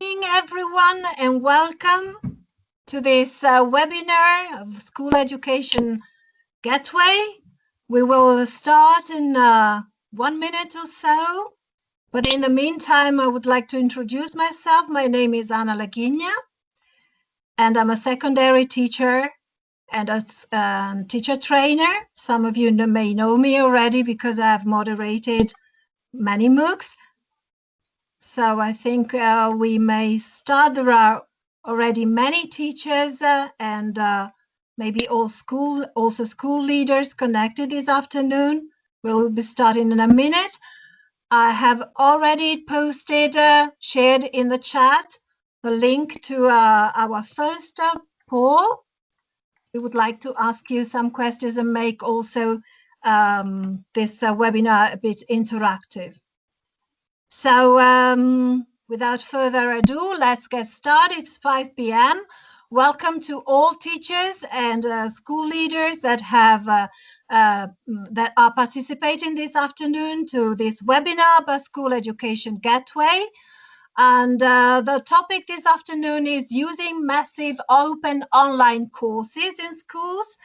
evening, everyone, and welcome to this uh, webinar of School Education Gateway. We will start in uh, one minute or so, but in the meantime, I would like to introduce myself. My name is Anna Lagigna, and I'm a secondary teacher and a um, teacher trainer. Some of you may know me already because I've moderated many MOOCs. So I think uh, we may start. There are already many teachers uh, and uh, maybe all school, also school leaders connected this afternoon. We'll be starting in a minute. I have already posted, uh, shared in the chat, the link to uh, our first uh, poll. We would like to ask you some questions and make also um, this webinar a bit interactive. So um, without further ado, let's get started. It's 5 p.m. Welcome to all teachers and uh, school leaders that have uh, uh, that are participating this afternoon to this webinar about School Education Gateway. And uh, the topic this afternoon is using massive open online courses in schools.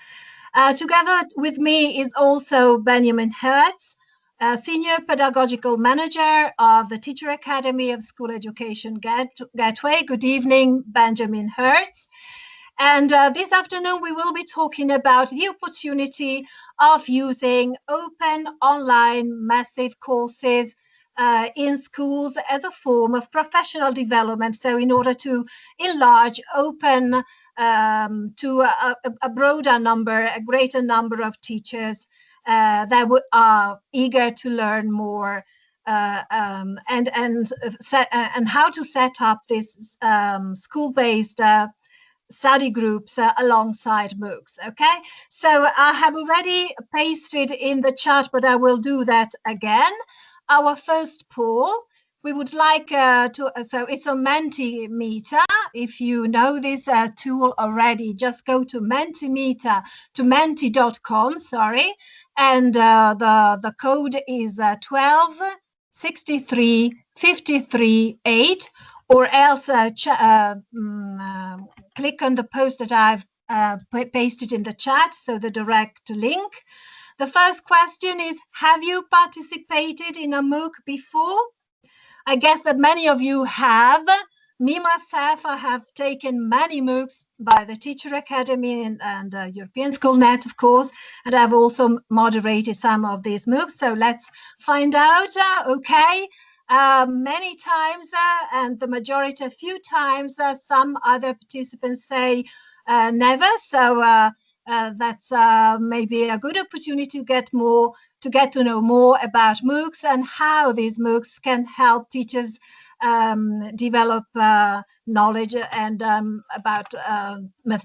Uh, together with me is also Benjamin Hertz, uh, Senior Pedagogical Manager of the Teacher Academy of School Education Gateway. Good evening, Benjamin Hertz. And uh, this afternoon, we will be talking about the opportunity of using open online massive courses uh, in schools as a form of professional development. So in order to enlarge, open um, to a, a, broader number, a greater number of teachers uh, that are eager to learn more uh, um, and and set, uh, and how to set up this um, school-based uh, study groups uh, alongside MOOCs. Okay, so I have already pasted in the chat, but I will do that again. Our first poll we would like uh, to, uh, so it's a Mentimeter. If you know this uh, tool already, just go to Mentimeter, to menti.com, sorry, and uh, the, the code is uh, 12 63 53 8, or else uh, um, click on the post that I've pasted in the chat, so the direct link. The first question is, have you participated in a MOOC before? I guess that many of you have. Me, myself, I have taken many MOOCs by the Teacher Academy and, and uh, European of course, and I've also moderated some of these MOOCs. So let's find out, uh, okay, uh, many times, uh, and the majority, a few times, uh, some other participants say uh, never. So that's maybe a good opportunity to get more to get to know more about MOOCs and how these MOOCs can help teachers um, develop uh, knowledge and um, about uh,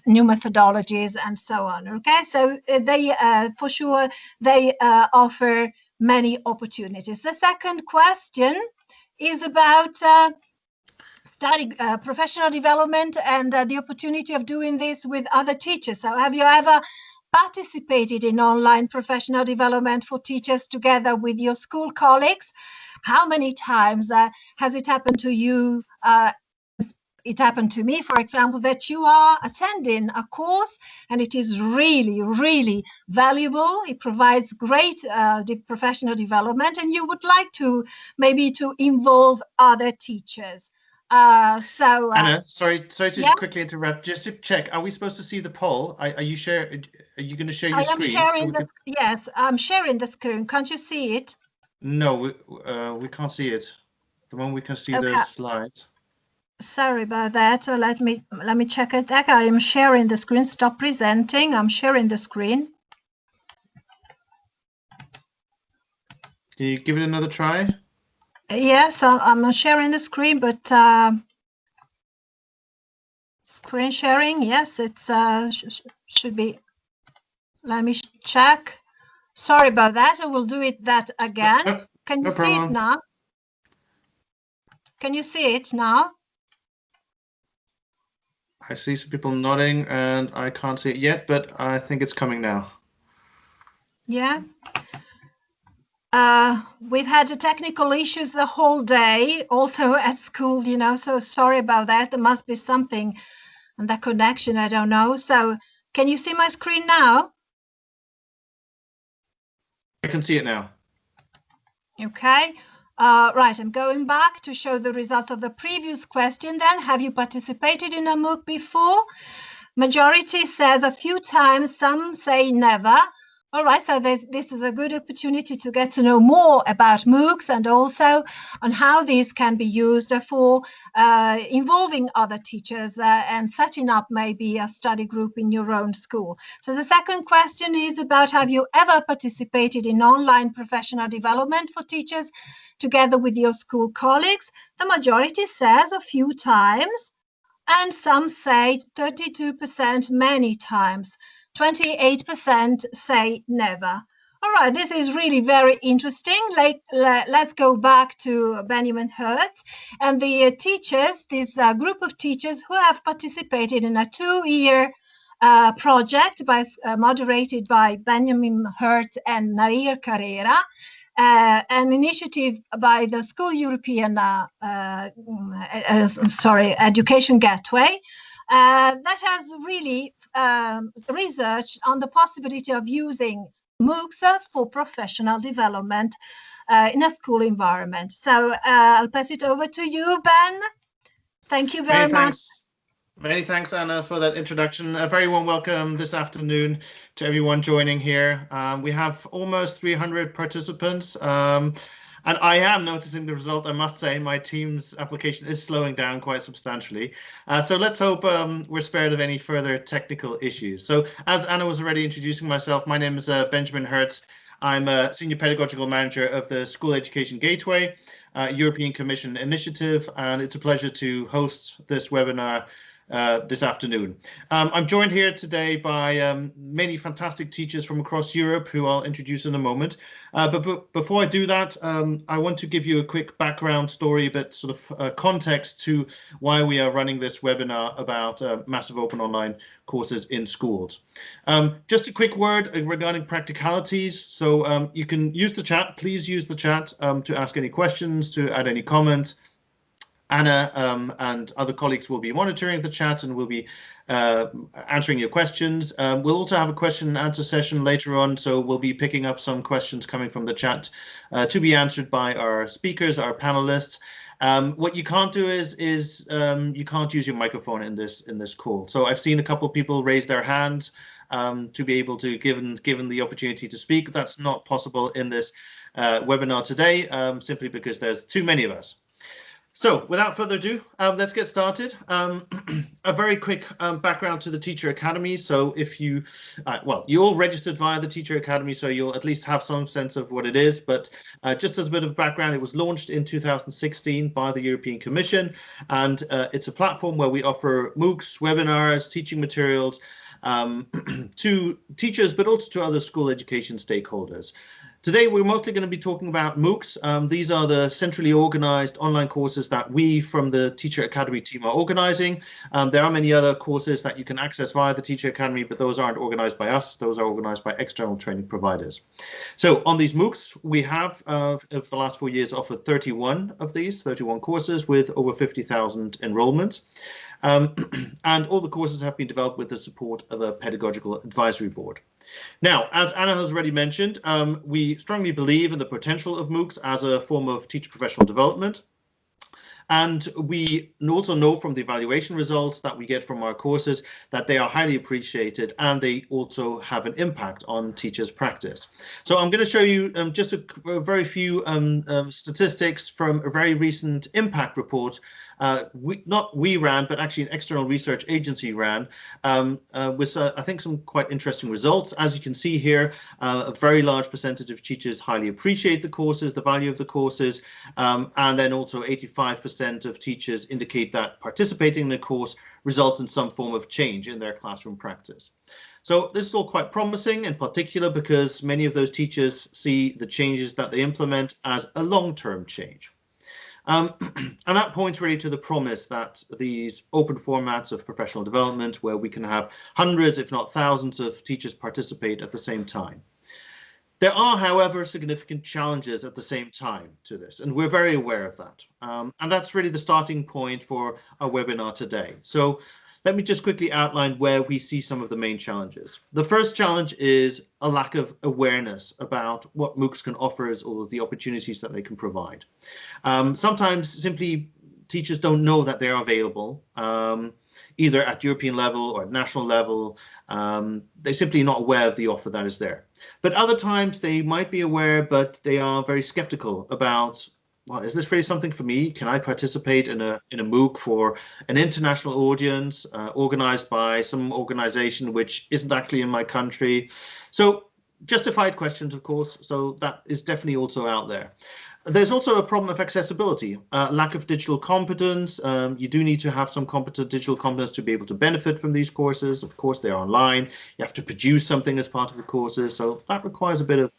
new methodologies and so on. Okay, so uh, they, uh, for sure, they uh, offer many opportunities. The second question is about uh, study professional development and the opportunity of doing this with other teachers. So have you ever participated in online professional development for teachers together with your school colleagues? How many times uh, has it happened to you? Uh, it happened to me, for example, that you are attending a course and it is really, really valuable. It provides great uh, professional development and you would like to maybe to involve other teachers. Uh, so uh, Anna, sorry, sorry to yeah? quickly interrupt. Just to check, are we supposed to see the poll? Are, are you share? Are you going to share your I screen? Am sharing so the. Can... Yes, I'm sharing the screen. Can't you see it? No, we uh, we can't see it. The one we can see okay. the slides. Sorry about that. Uh, let me let me check it. Okay, I am sharing the screen. Stop presenting. I'm sharing the screen. Can you give it another try? Yes, I'm not sharing the screen, but uh, screen sharing, yes, it's uh, sh should be. Let me check. Sorry about that. I will do it that again. No, Can you no see problem. it now? Can you see it now? I see some people nodding and I can't see it yet, but I think it's coming now. Yeah. Uh, we've had technical issues the whole day, also at school, you know, so sorry about that. There must be something on the connection, I don't know. So can you see my screen now? I can see it now. Okay. Uh, right, I'm going back to show the result of the previous question then. Have you participated in a MOOC before? Majority says a few times, some say never. All right, so this is a good opportunity to get to know more about MOOCs and also on how these can be used for uh, involving other teachers uh, and setting up maybe a study group in your own school. So the second question is about have you ever participated in online professional development for teachers together with your school colleagues? The majority says a few times and some say 32% many times. 28% say never. All right, this is really very interesting. Like, let's go back to Benjamin Hertz and the uh, teachers, this uh, group of teachers who have participated in a two-year uh, project by, uh, moderated by Benjamin Hertz and Nair Carrera, uh, an initiative by the School European, uh, sorry, Education Gateway, uh, that has really um, researched on the possibility of using MOOCs for professional development uh, in a school environment. So uh, I'll pass it over to you, Ben. Thank you very Many much. Thanks. Many thanks, Anna, for that introduction. A very warm welcome this afternoon to everyone joining here. Um, we have almost 300 participants. Um, and I am noticing the result, I must say, my Teams application is slowing down quite substantially. Uh, so let's hope um, we're spared of any further technical issues. So as Anna was already introducing myself, my name is uh, Benjamin Hertz. I'm a Senior Pedagogical Manager of the School Education Gateway, uh, European Commission initiative, and it's a pleasure to host this webinar uh, this afternoon. Um, I'm joined here today by um, many fantastic teachers from across Europe who I'll introduce in a moment. Uh, but, but, before I do that, um, I want to give you a quick background story, but sort of uh, context to why we are running this webinar about uh, massive open online courses in schools. Um, just a quick word regarding practicalities. So um, you can use the chat, please use the chat um, to ask any questions, to add any comments. Anna um, and other colleagues will be monitoring the chat and will be uh, answering your questions. Um, we'll also have a question and answer session later on, so we'll be picking up some questions coming from the chat uh, to be answered by our speakers, our panelists. Um, what you can't do is is um, you can't use your microphone in this in this call. So I've seen a couple of people raise their hands um, to be able to given given the opportunity to speak. That's not possible in this uh, webinar today, um, simply because there's too many of us. So without further ado, um, let's get started. Um, a very quick um, background to the Teacher Academy. So if you, uh, well, you all registered via the Teacher Academy, so you'll at least have some sense of what it is. But uh, just as a bit of background, it was launched in 2016 by the European Commission, and uh, it's a platform where we offer MOOCs, webinars, teaching materials, um, to teachers, but also to other school education stakeholders. Today, we're mostly going to be talking about MOOCs. Um, these are the centrally organized online courses that we from the Teacher Academy team are organizing. Um, there are many other courses that you can access via the Teacher Academy, but those aren't organized by us. Those are organized by external training providers. So on these MOOCs, we have, uh, for the last four years, offered 31 of these, 31 courses with over 50,000 enrollments. Um, and all the courses have been developed with the support of a pedagogical advisory board. Now, as Anna has already mentioned, um, we strongly believe in the potential of MOOCs as a form of teacher professional development. And we also know from the evaluation results that we get from our courses that they are highly appreciated and they also have an impact on teachers' practice. So I'm going to show you um, just a, a, very few um, um, statistics from a very recent impact report uh, we, not we ran, but actually an external research agency ran, um, uh, with uh, I think some quite interesting results. As you can see here, uh, a very large percentage of teachers highly appreciate the courses, the value of the courses, um, and then also 85% of teachers indicate that participating in the course results in some form of change in their classroom practice. So this is all quite promising in particular because many of those teachers see the changes that they implement as a long-term change. Um, and that points really to the promise that these open formats of professional development, where we can have hundreds, if not thousands of teachers participate at the same time. There are, however, significant challenges at the same time to this, and we're very aware of that. Um, and that's really the starting point for our webinar today. So let me just quickly outline where we see some of the main challenges. The first challenge is a lack of awareness about what MOOCs can offer us or the opportunities that they can provide. Um, sometimes simply teachers don't know that they're available, um, either at European level or at national level. Um, they're simply not aware of the offer that is there. But other times they might be aware, but they are very skeptical about well, is this really something for me? Can I participate in a in a MOOC for an international audience uh, organized by some organization which isn't actually in my country? So justified questions, of course. So that is definitely also out there. There's also a problem of accessibility, uh, lack of digital competence. Um, you do need to have some competent digital competence to be able to benefit from these courses. Of course, they're online. You have to produce something as part of the courses. So that requires a bit of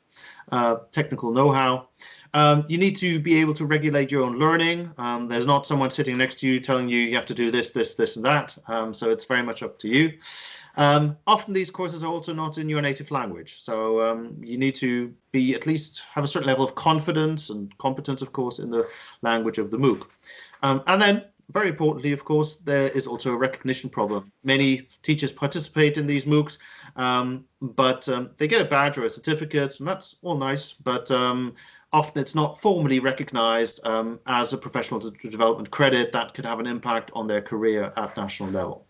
uh, technical know-how. Um, you need to be able to regulate your own learning. Um, there's not someone sitting next to you telling you you have to do this, this, this, and that. Um, so it's very much up to you. Um, often these courses are also not in your native language, so um, you need to be at least have a certain level of confidence and competence, of course, in the language of the MOOC. Um, and then, very importantly, of course, there is also a recognition problem. Many teachers participate in these MOOCs, but they get a badge or a certificate, and that's all nice, but often it's not formally recognized as a professional development credit that could have an impact on their career at national level.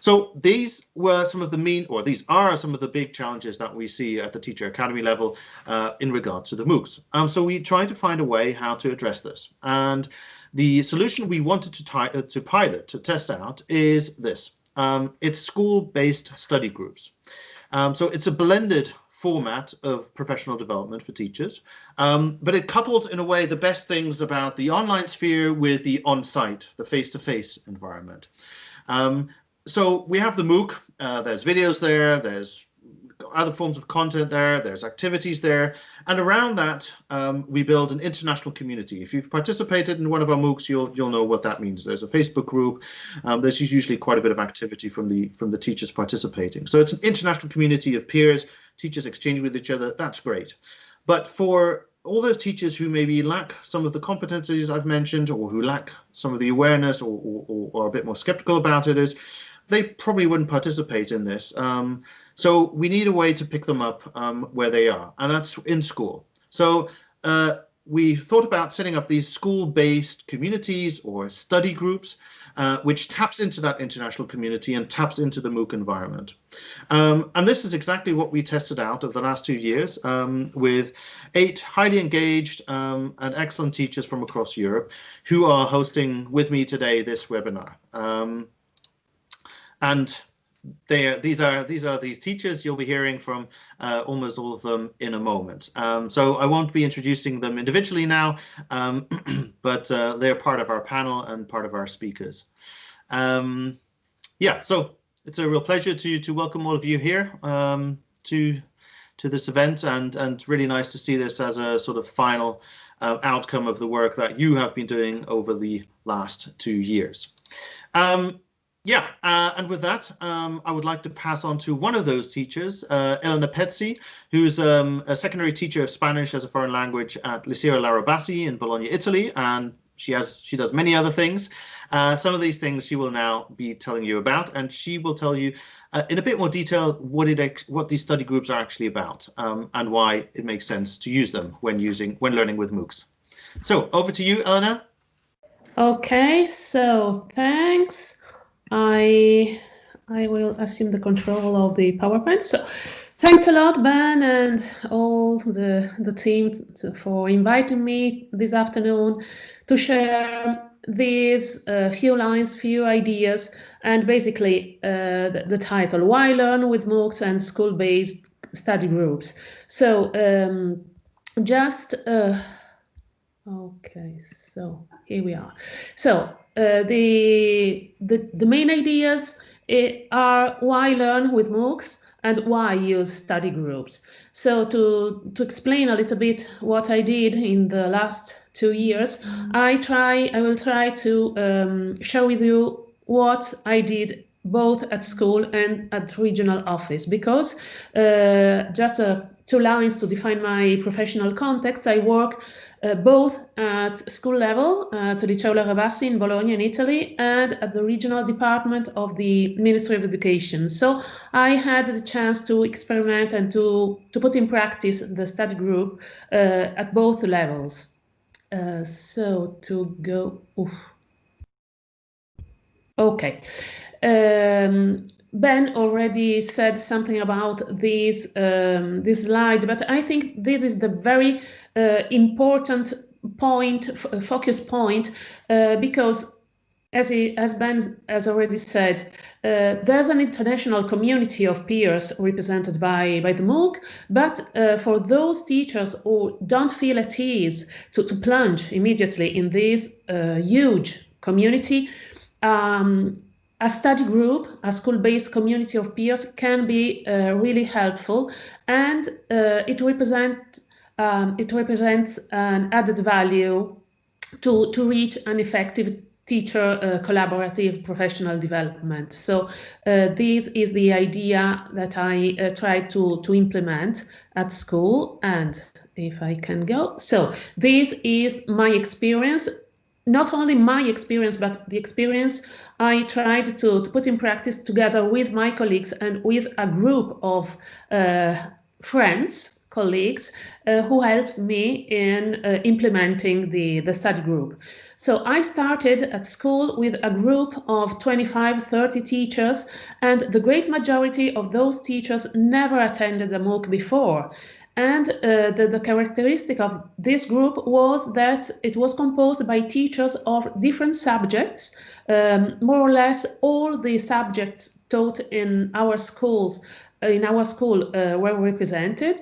So these were some of the main, or these are some of the big challenges that we see at the Teacher Academy level uh, in regards to the MOOCs. Um, so we tried to find a way how to address this. And the solution we wanted to, uh, to pilot, to test out, is this. Um, it's school-based study groups. Um, so it's a blended format of professional development for teachers, um, but it couples in a way the best things about the online sphere with the on-site, the face-to-face -face environment. Um, so we have the MOOC, uh, there's videos there, there's other forms of content there, there's activities there, and around that um, we build an international community. If you've participated in one of our MOOCs, you'll you'll know what that means. There's a Facebook group, um, there's usually quite a bit of activity from the from the teachers participating. So it's an international community of peers, teachers exchanging with each other, that's great. But for all those teachers who maybe lack some of the competencies I've mentioned or who lack some of the awareness or, or, or are a bit more skeptical about it is they probably wouldn't participate in this. Um, so we need a way to pick them up um, where they are, and that's in school. So uh, we thought about setting up these school-based communities or study groups, uh, which taps into that international community and taps into the MOOC environment. Um, and this is exactly what we tested out over the last two years um, with eight highly engaged um, and excellent teachers from across Europe who are hosting with me today this webinar. Um, and they, these are these are these teachers you'll be hearing from uh, almost all of them in a moment. Um, so I won't be introducing them individually now, um, but uh, they're part of our panel and part of our speakers. Um, yeah, so it's a real pleasure to to welcome all of you here um, to to this event and and really nice to see this as a sort of final uh, outcome of the work that you have been doing over the last two years. Um, yeah, uh, and with that, um, I would like to pass on to one of those teachers, uh, Elena Pezzi, who's um, a secondary teacher of Spanish as a foreign language at Liceo Laura Bassi in Bologna, Italy, and she has she does many other things. Uh, some of these things she will now be telling you about, and she will tell you uh, in a bit more detail what it what these study groups are actually about um, and why it makes sense to use them when using when learning with MOOCs. So over to you, Elena. Okay, so thanks. I I will assume the control of the PowerPoint. So thanks a lot, Ben, and all the, the team for inviting me this afternoon to share these uh, few lines, few ideas, and basically uh, the, the, title, Why Learn with MOOCs and School-Based Study Groups. So um, just, uh, okay, so here we are. So the, the, the main ideas eh, are why learn with MOOCs and why use study groups. So to, to explain a little bit what I did in the last two years, mm-hmm. I try I will try to um, share with you what I did both at school and at regional office because uh, just a two lines to define my professional context. I worked uh, both at school level, uh, to Liceo Laura Bassi in Bologna in Italy, and at the regional department of the Ministry of Education. So I had the chance to experiment and to, to put in practice the study group uh, at both levels. Uh, so to go, oof. okay. Um, Ben already said something about this um, this slide, but I think this is the very uh, important point, focus point, uh, because as, he, as Ben has already said, uh, there's an international community of peers represented by, by the MOOC, but uh, for those teachers who don't feel at ease to, to plunge immediately in this uh, huge community, um, a study group, a school-based community of peers can be uh, really helpful and uh, it, represent, um, it represents an added value to, to reach an effective teacher uh, collaborative professional development. So uh, this is the idea that I uh, try to, to implement at school and if I can go. So this is my experience not only my experience, but the experience I tried to, to put in practice together with my colleagues and with a group of uh, friends, colleagues, uh, who helped me in uh, implementing the, the study group. So I started at school with a group of 25, 30 teachers, and the great majority of those teachers never attended a MOOC before. And uh, the, the, characteristic of this group was that it was composed by teachers of different subjects. Um, more or less all the subjects taught in our schools, in our school uh, were represented.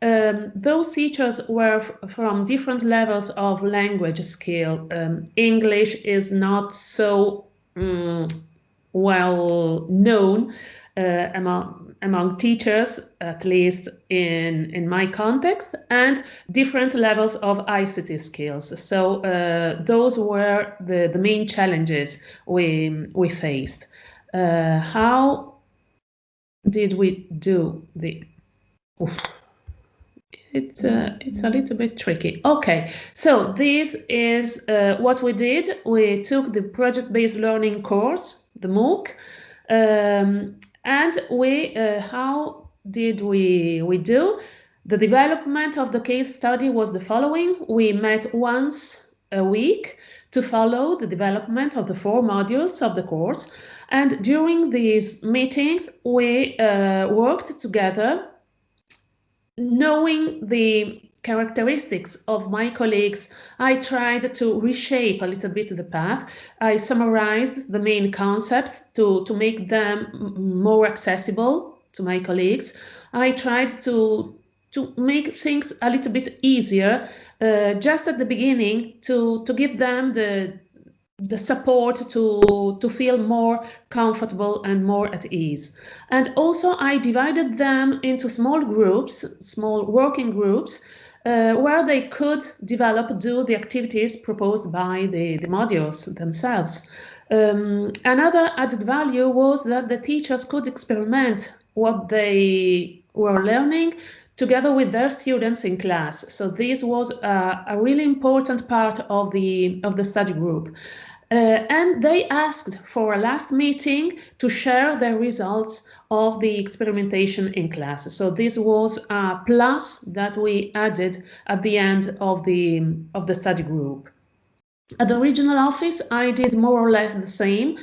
Um, those teachers were from different levels of language skill. Um, English is not so um, well known uh, among among teachers, at least in, in my context, and different levels of ICT skills. So uh, those were the, the main challenges we, we faced. Uh, how did we do the... Oof. It's, uh, it's a little bit tricky. Okay, so this is uh, what we did. We took the project-based learning course, the MOOC, um, and we, uh, how did we, we do? The development of the case study was the following. We met once a week to follow the development of the four modules of the course. And during these meetings, we uh, worked together knowing the characteristics of my colleagues, I tried to reshape a little bit the path. I summarized the main concepts to, to make them more accessible to my colleagues. I tried to, to make things a little bit easier uh, just at the beginning to, to give them the, the support to to feel more comfortable and more at ease and also i divided them into small groups small working groups where they could develop, do the activities proposed by the, the modules themselves. Um, another added value was that the teachers could experiment what they were learning together with their students in class. So this was a, a really important part of the, of the study group. Uh, and they asked for a last meeting to share their results of the experimentation in class. So this was a plus that we added at the end of the, of the study group. At the regional office, I did more or less the same.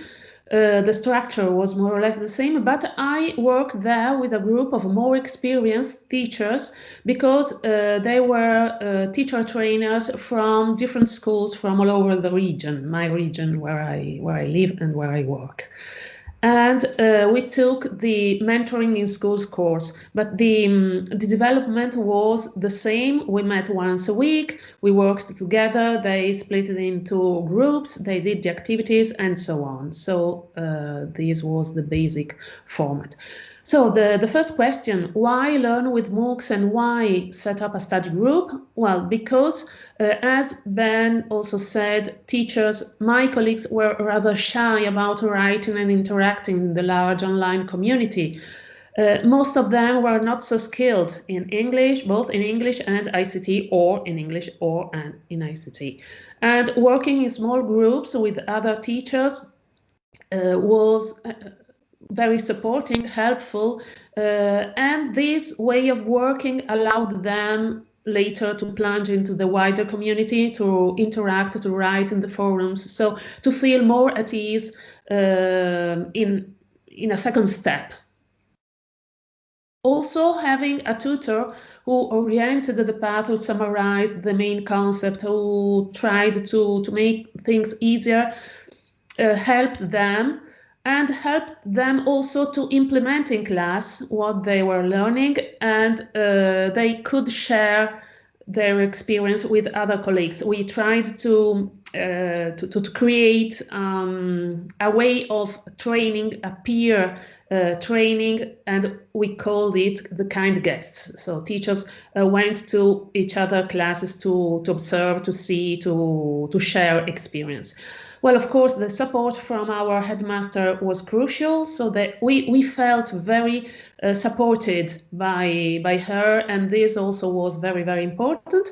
Uh, the structure was more or less the same, but I worked there with a group of more experienced teachers because uh, they were uh, teacher trainers from different schools from all over the region, my region where I, where I live and where I work and uh, we took the mentoring in schools course but the um, the development was the same. We met once a week we worked together they split it into groups they did the activities and so on. So uh, this was the basic format so the, the first question, why learn with MOOCs and why set up a study group? Well, because uh, as Ben also said, teachers, my colleagues were rather shy about writing and interacting in the large online community. uh, most of them were not so skilled in English, both in English and ICT, or in English or and in ICT. And working in small groups with other teachers uh, was uh, very supporting, helpful, uh, and this way of working allowed them later to plunge into the wider community, to interact, to write in the forums, so to feel more at ease uh, in, in a second step. Also having a tutor who oriented the path, who summarized the main concept, who tried to, to make things easier, uh, helped them and helped them also to implement in class what they were learning and uh, they could share their experience with other colleagues. We tried to uh, to, to, create um, a way of training, a peer uh, training, and we called it the kind guests. So teachers uh, went to each other classes to, to observe, to see, to, to share experience. Well, of course, the support from our headmaster was crucial, so that we, we felt very uh, supported by, by her, and this also was very, very important.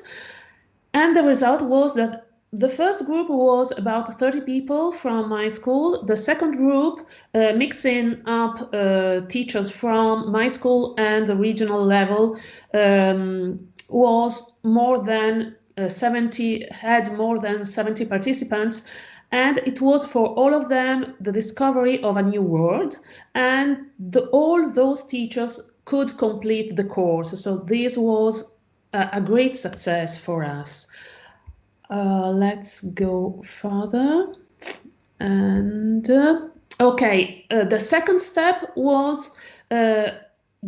And the result was that the first group was about 30 people from my school. The second group, uh, mixing up uh, teachers from my school and the regional level, um, was more than uh, 70, had more than 70 participants and it was for all of them the discovery of a new world. And the, all those teachers could complete the course. So this was a, a great success for us. Uh, let's go further. And uh, okay uh, the second step was uh,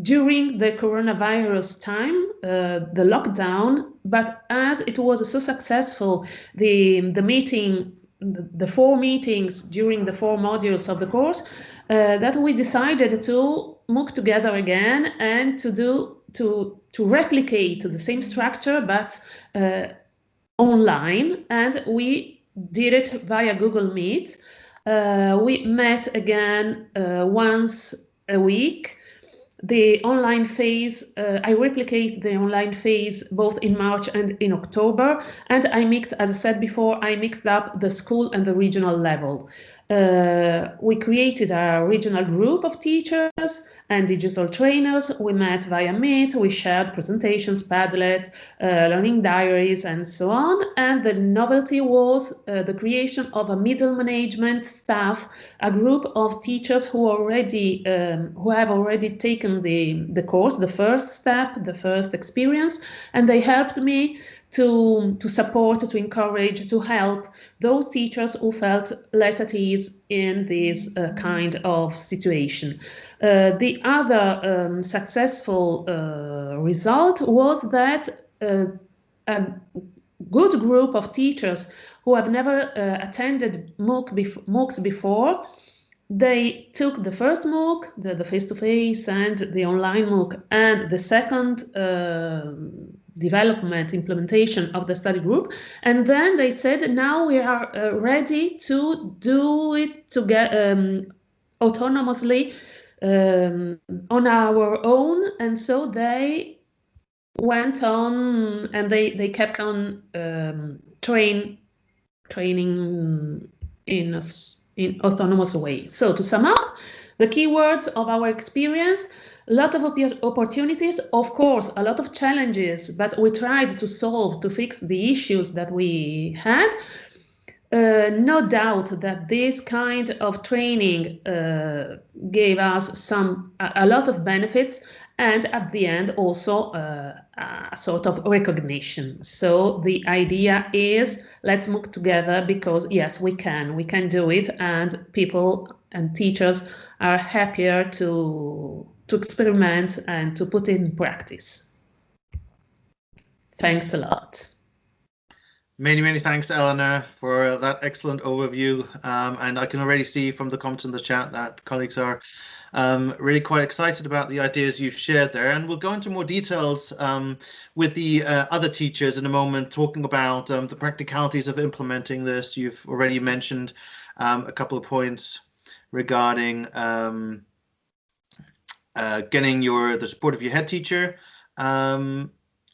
during the coronavirus time, uh, the lockdown, but as it was so successful, the, the meeting the, four meetings during the four modules of the course uh, that we decided to MOOC together again and to do to to replicate the same structure but uh, online and we did it via Google Meet. Uh, we met again uh, once a week the online phase, uh, I replicate the online phase both in March and in October. And I mix, as I said before, I mixed up the school and the regional level. Uh, we created a regional group of teachers and digital trainers. We met via Meet, we shared presentations, Padlet, uh, learning diaries, and so on. And the novelty was uh, the creation of a middle management staff, a group of teachers who already um, who have already taken the, the course, the first step, the first experience, and they helped me to, to support, to encourage, to help those teachers who felt less at ease in this uh, kind of situation. Uh, the other um, successful uh, result was that uh, a good group of teachers who have never uh, attended MOOC bef MOOCs before they took the first MOOC, the face-to-face -face and the online MOOC, and the second uh, development, implementation of the study group. And then they said, now we are uh, ready to do it to get um, autonomously um, on our own. And so they went on and they, they kept on um, train training in a in autonomous way. So to sum up, the keywords of our experience, a lot of opportunities, of course, a lot of challenges, but we tried to solve, to fix the issues that we had. Uh, no doubt that this kind of training uh, gave us some a, a, lot of benefits and at the end also uh, a sort of recognition. So the idea is let's move together because yes, we can, we can do it and people and teachers are happier to, to experiment and to put in practice. Thanks a lot. Many, many thanks, Eleanor, for that excellent overview. Um, and I can already see from the comments in the chat that colleagues are um, really quite excited about the ideas you've shared there. And we'll go into more details um, with the uh, other teachers in a moment, talking about um, the practicalities of implementing this. You've already mentioned um, a couple of points regarding um, uh, getting your the support of your head teacher. Um,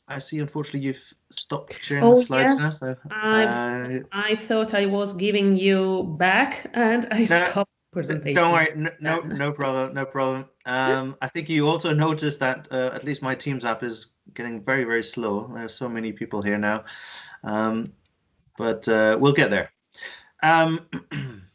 I see, unfortunately, you've stopped sharing Oh, the slides now. yes. So, I've- uh, I thought I was giving you back and I No, stopped presentation. Don't worry, no, no, no problem, no problem. Um, I think you also noticed that uh, at least my Teams app is getting very, very slow. There's so many people here now, um, but uh, we'll get there. Um,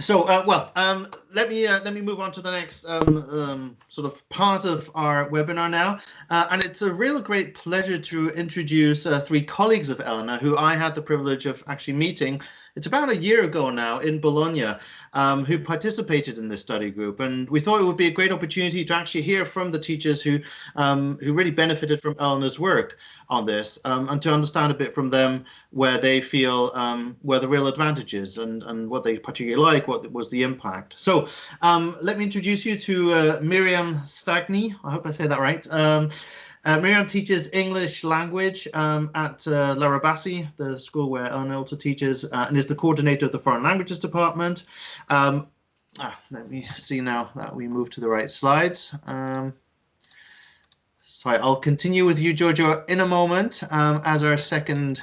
so, uh, well, um, let me uh, let me move on to the next um, um, sort of part of our webinar now, uh, and it's a real great pleasure to introduce uh, three colleagues of Elena, who I had the privilege of actually meeting. It's about a year ago now in Bologna, um, who participated in this study group, and we thought it would be a great opportunity to actually hear from the teachers who um, who really benefited from Elena's work on this, um, and to understand a bit from them where they feel um, where the real advantages and and what they particularly like, what was the impact. So um, let me introduce you to uh, Miriam Stagny. I hope I say that right. Uh, Miriam teaches English language um, at uh, Laura Bassi, the school where Elena also teaches, uh, and is the coordinator of the Foreign Languages Department. Um, ah, let me see now that we move to the right slides. Um, sorry, I'll continue with you, Giorgio, in a moment um, as our second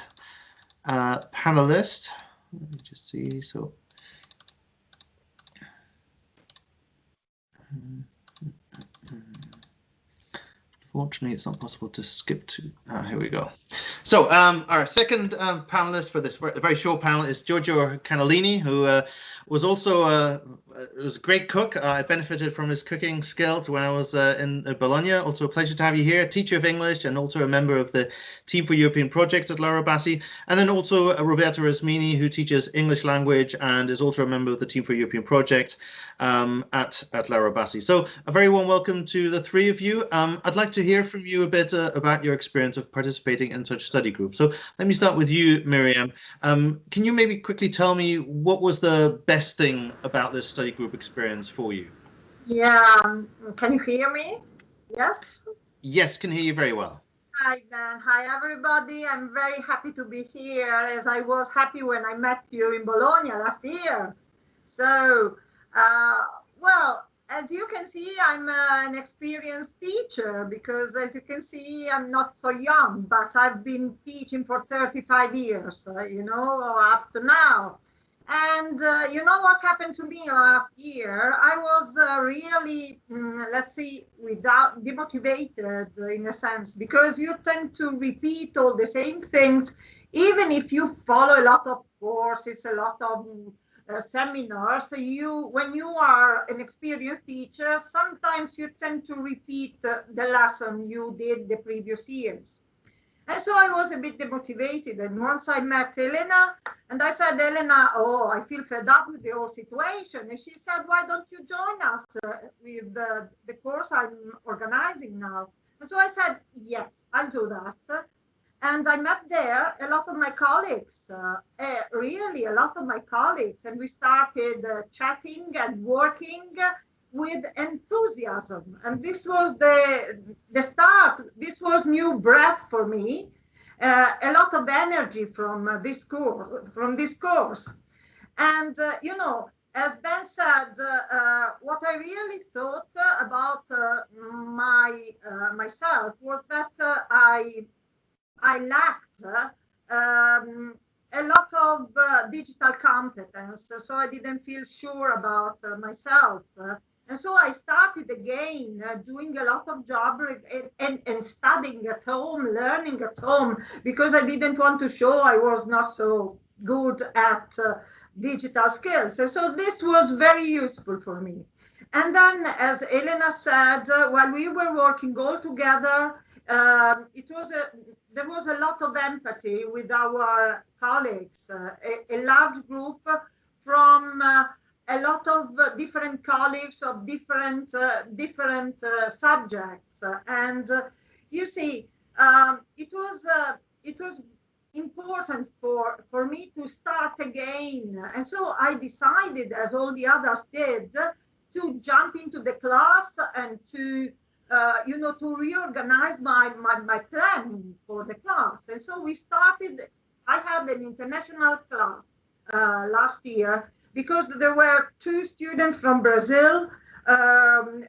uh, panelist. Let me just see. So. Fortunately, it's not possible to skip to. Ah, here we go. So um, our second um, panelist for this very, short panel is Giorgio Canalini, who uh, was also uh, was a great cook. Uh, I benefited from his cooking skills when I was uh, in Bologna. Also a pleasure to have you here, teacher of English and also a member of the Team for European Project at Laura Bassi. And then also uh, Roberto Rasmini, who teaches English language and is also a member of the Team for European Project um, at, at Laura Bassi. So a very warm welcome to the three of you. Um, I'd like to hear from you a bit uh, about your experience of participating in such study groups. So let me start with you, Miriam. Um, can you maybe quickly tell me what was the best thing about this study group experience for you? Yeah, um, can you hear me? Yes? Yes, can hear you very well. Hi, Ben. Hi, everybody. I'm very happy to be here as I was happy when I met you in Bologna last year. So, uh, well, as you can see, I'm uh, an experienced teacher because as you can see, I'm not so young, but I've been teaching for 35 years, uh, you know, up to now. And uh, you know what happened to me last year? I was uh, really, mm, let's see, without demotivated in a sense, because you tend to repeat all the same things, even if you follow a lot of courses, a lot of uh, seminars. So you, when you are an experienced teacher, sometimes you tend to repeat the lesson you did the previous years. And so I was a bit demotivated. And once I met Elena, and I said, Elena, oh, I feel fed up with the whole situation. And she said, why don't you join us uh, with the, the course I'm organizing now? And so I said, yes, I'll do that. And I met there a lot of my colleagues, uh, uh, really a lot of my colleagues. And we started uh, chatting and working with enthusiasm. And this was the, the start. This was new breath for me. Uh, a lot of energy from uh, this course, from this course. And, uh, you know, as Ben said, uh, what I really thought about uh, my myself was that I I lacked um, a lot of digital competence, so I didn't feel sure about myself. And so I started again uh, doing a lot of job and, and, and, studying at home, learning at home, because I didn't want to show I was not so good at uh, digital skills. And so this was very useful for me. And then, as Elena said, uh, while we were working all together, um, it was a, there was a lot of empathy with our colleagues, uh, a, a, large group from uh, a lot of uh, different colleagues of different uh, different uh, subjects. And you see um, it was it was important for for me to start again. And so i decided as all the others did to jump into the class and to uh, you know to reorganize my, my my planning for the class. And so we started i had an international class uh, last year because there were two students from Brazil, um,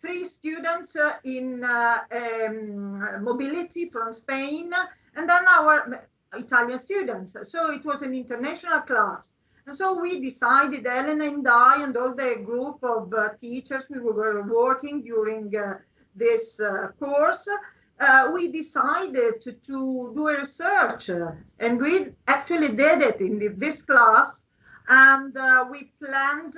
three students uh, in uh, um, mobility from Spain, and then our Italian students. So it was an international class. And so we decided, Elena and I, and all the group of uh, teachers we were working during uh, this uh, course, uh, we decided to, to, do a research. and we actually did it in this class. And uh, we planned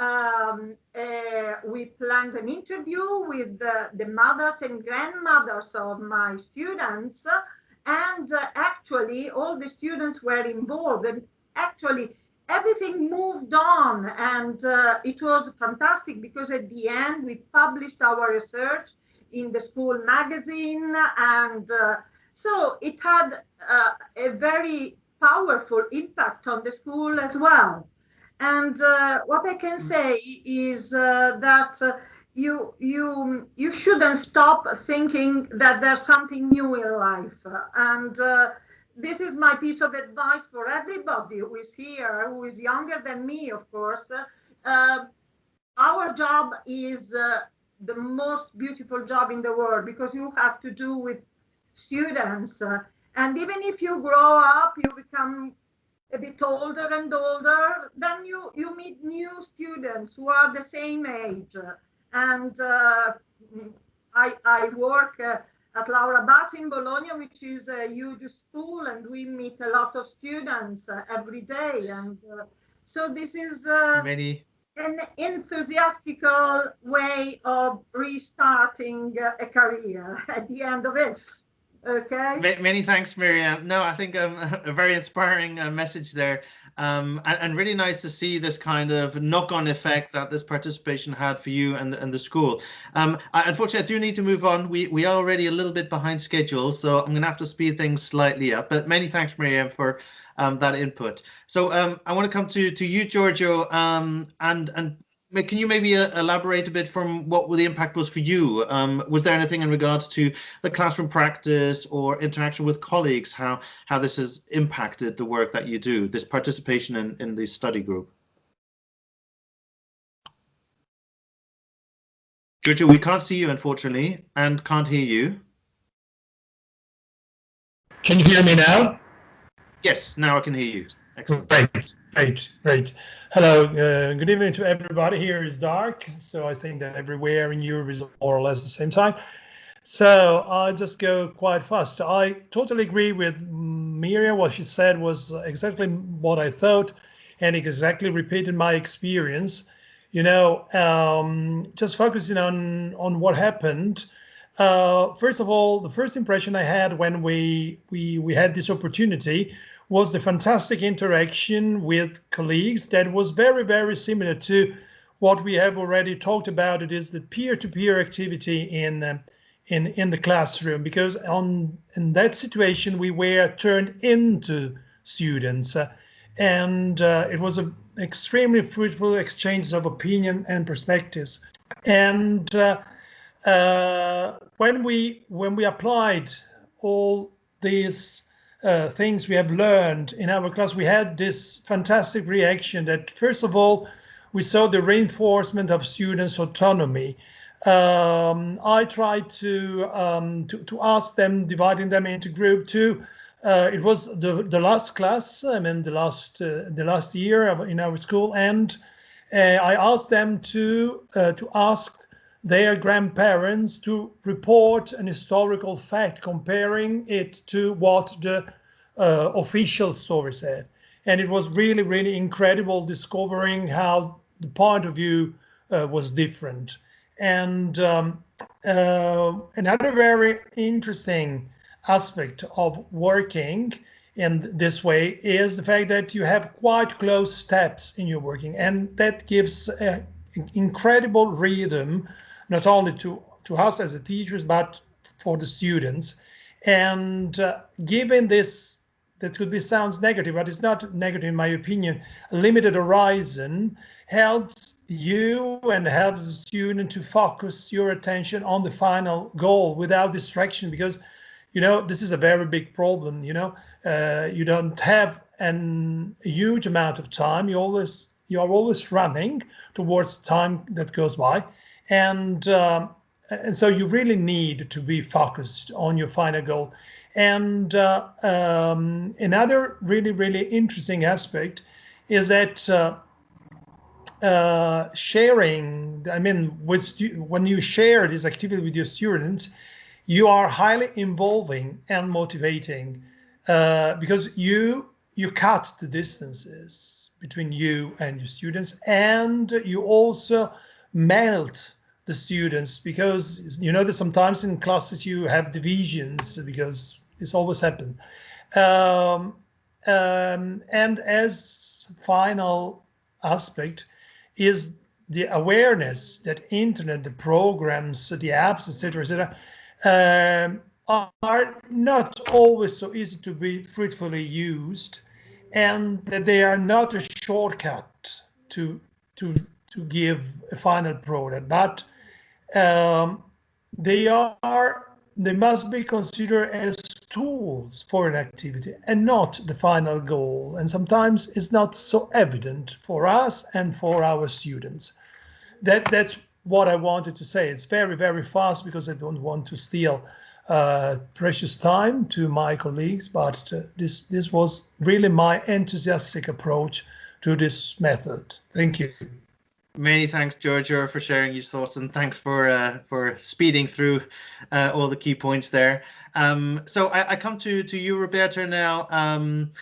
um, uh, we planned an interview with the, the, mothers and grandmothers of my students. And uh, actually all the students were involved. And actually everything moved on. And uh, it was fantastic because at the end we published our research in the school magazine. And uh, so it had a very powerful impact on the school as well and uh, what i can say is uh, that uh, you you you shouldn't stop thinking that there's something new in life and this is my piece of advice for everybody who is here, who is younger than me, of course. Uh, our job is uh, the most beautiful job in the world because you have to do with students. And even if you grow up, you become a bit older and older, then you, you meet new students who are the same age. And uh, I, I work uh, at Laura Bassi in Bologna, which is a huge school, and we meet a lot of students uh, every day. And uh, so this is uh, many an enthusiastical way of restarting uh, a career at the end of it. Okay. Many thanks, Miriam. No, I think um, a very inspiring uh, message there. Um, and, and, really nice to see this kind of knock-on effect that this participation had for you and, and the school. Um, I, unfortunately, I do need to move on. We, we are already a little bit behind schedule, so I'm going to have to speed things slightly up. But many thanks, Miriam, for um, that input. So um, I want to come to, to you, Giorgio, um, and, and can you maybe uh, elaborate a bit from what the impact was for you? Um, was there anything in regards to the classroom practice or interaction with colleagues, how, how this has impacted the work that you do, this participation in, in the study group? Giorgio, we can't see you, unfortunately, and can't hear you. Can you hear me now? Yes, now I can hear you. Excellent. Great, great, great. Hello, uh, good evening to everybody. Here is dark, so I think that everywhere in Europe is more or less the same time. So I'll just go quite fast. I totally agree with Miriam. What she said was exactly what I thought, and exactly repeated my experience. You know, um, just focusing on on what happened. Uh, first of all, the first impression I had when we we we had this opportunity was the fantastic interaction with colleagues that was very, very similar to what we have already talked about. It is the peer-to-peer -peer activity in um, in in the classroom because on in that situation we were turned into students uh, and uh, it was an extremely fruitful exchange of opinion and perspectives and uh, uh when we when we applied all these uh, things we have learned in our class, we had this fantastic reaction that first of all, we saw the reinforcement of students' autonomy. Um, I tried to, um, to, to ask them, dividing them into group two. Uh, it was the the last class, I mean the last uh, the last year in our school, and uh, I asked them to uh, to ask their grandparents to report an historical fact, comparing it to what the uh, official story said. And it was really, really incredible discovering how the point of view uh, was different. And um, uh, another very interesting aspect of working in this way is the fact that you have quite close steps in your working and that gives an incredible rhythm not only to, to us as the teachers, but for the students. And uh, given this, that could be sounds negative, but it's not negative in my opinion, limited horizon helps you and helps the student to focus your attention on the final goal without distraction because you know this is a very big problem you know. Uh, you don't have an, a huge amount of time. You always you are always running towards time that goes by and um, and so you really need to be focused on your final goal. And uh, um, another really really interesting aspect is that uh, uh, sharing. I mean, with when you share this activity with your students, you are highly involving and motivating uh, because you you cut the distances between you and your students, and you also melt the students because you know that sometimes in classes you have divisions because it's always happened. Um, um, and as final aspect is the awareness that internet, the programs, the apps, etc., etc., um, are not always so easy to be fruitfully used, and that they are not a shortcut to to to give a final product, but um, they are they must be considered as tools for an activity and not the final goal. And sometimes it's not so evident for us and for our students. That that's what I wanted to say. It's very very fast because I don't want to steal uh, precious time to my colleagues, but uh, this this was really my enthusiastic approach to this method. Thank you. Many thanks, Giorgio, for sharing your thoughts, and thanks for uh, for speeding through uh, all the key points there. Um, so I, I, come to to you, Roberta, now. Um,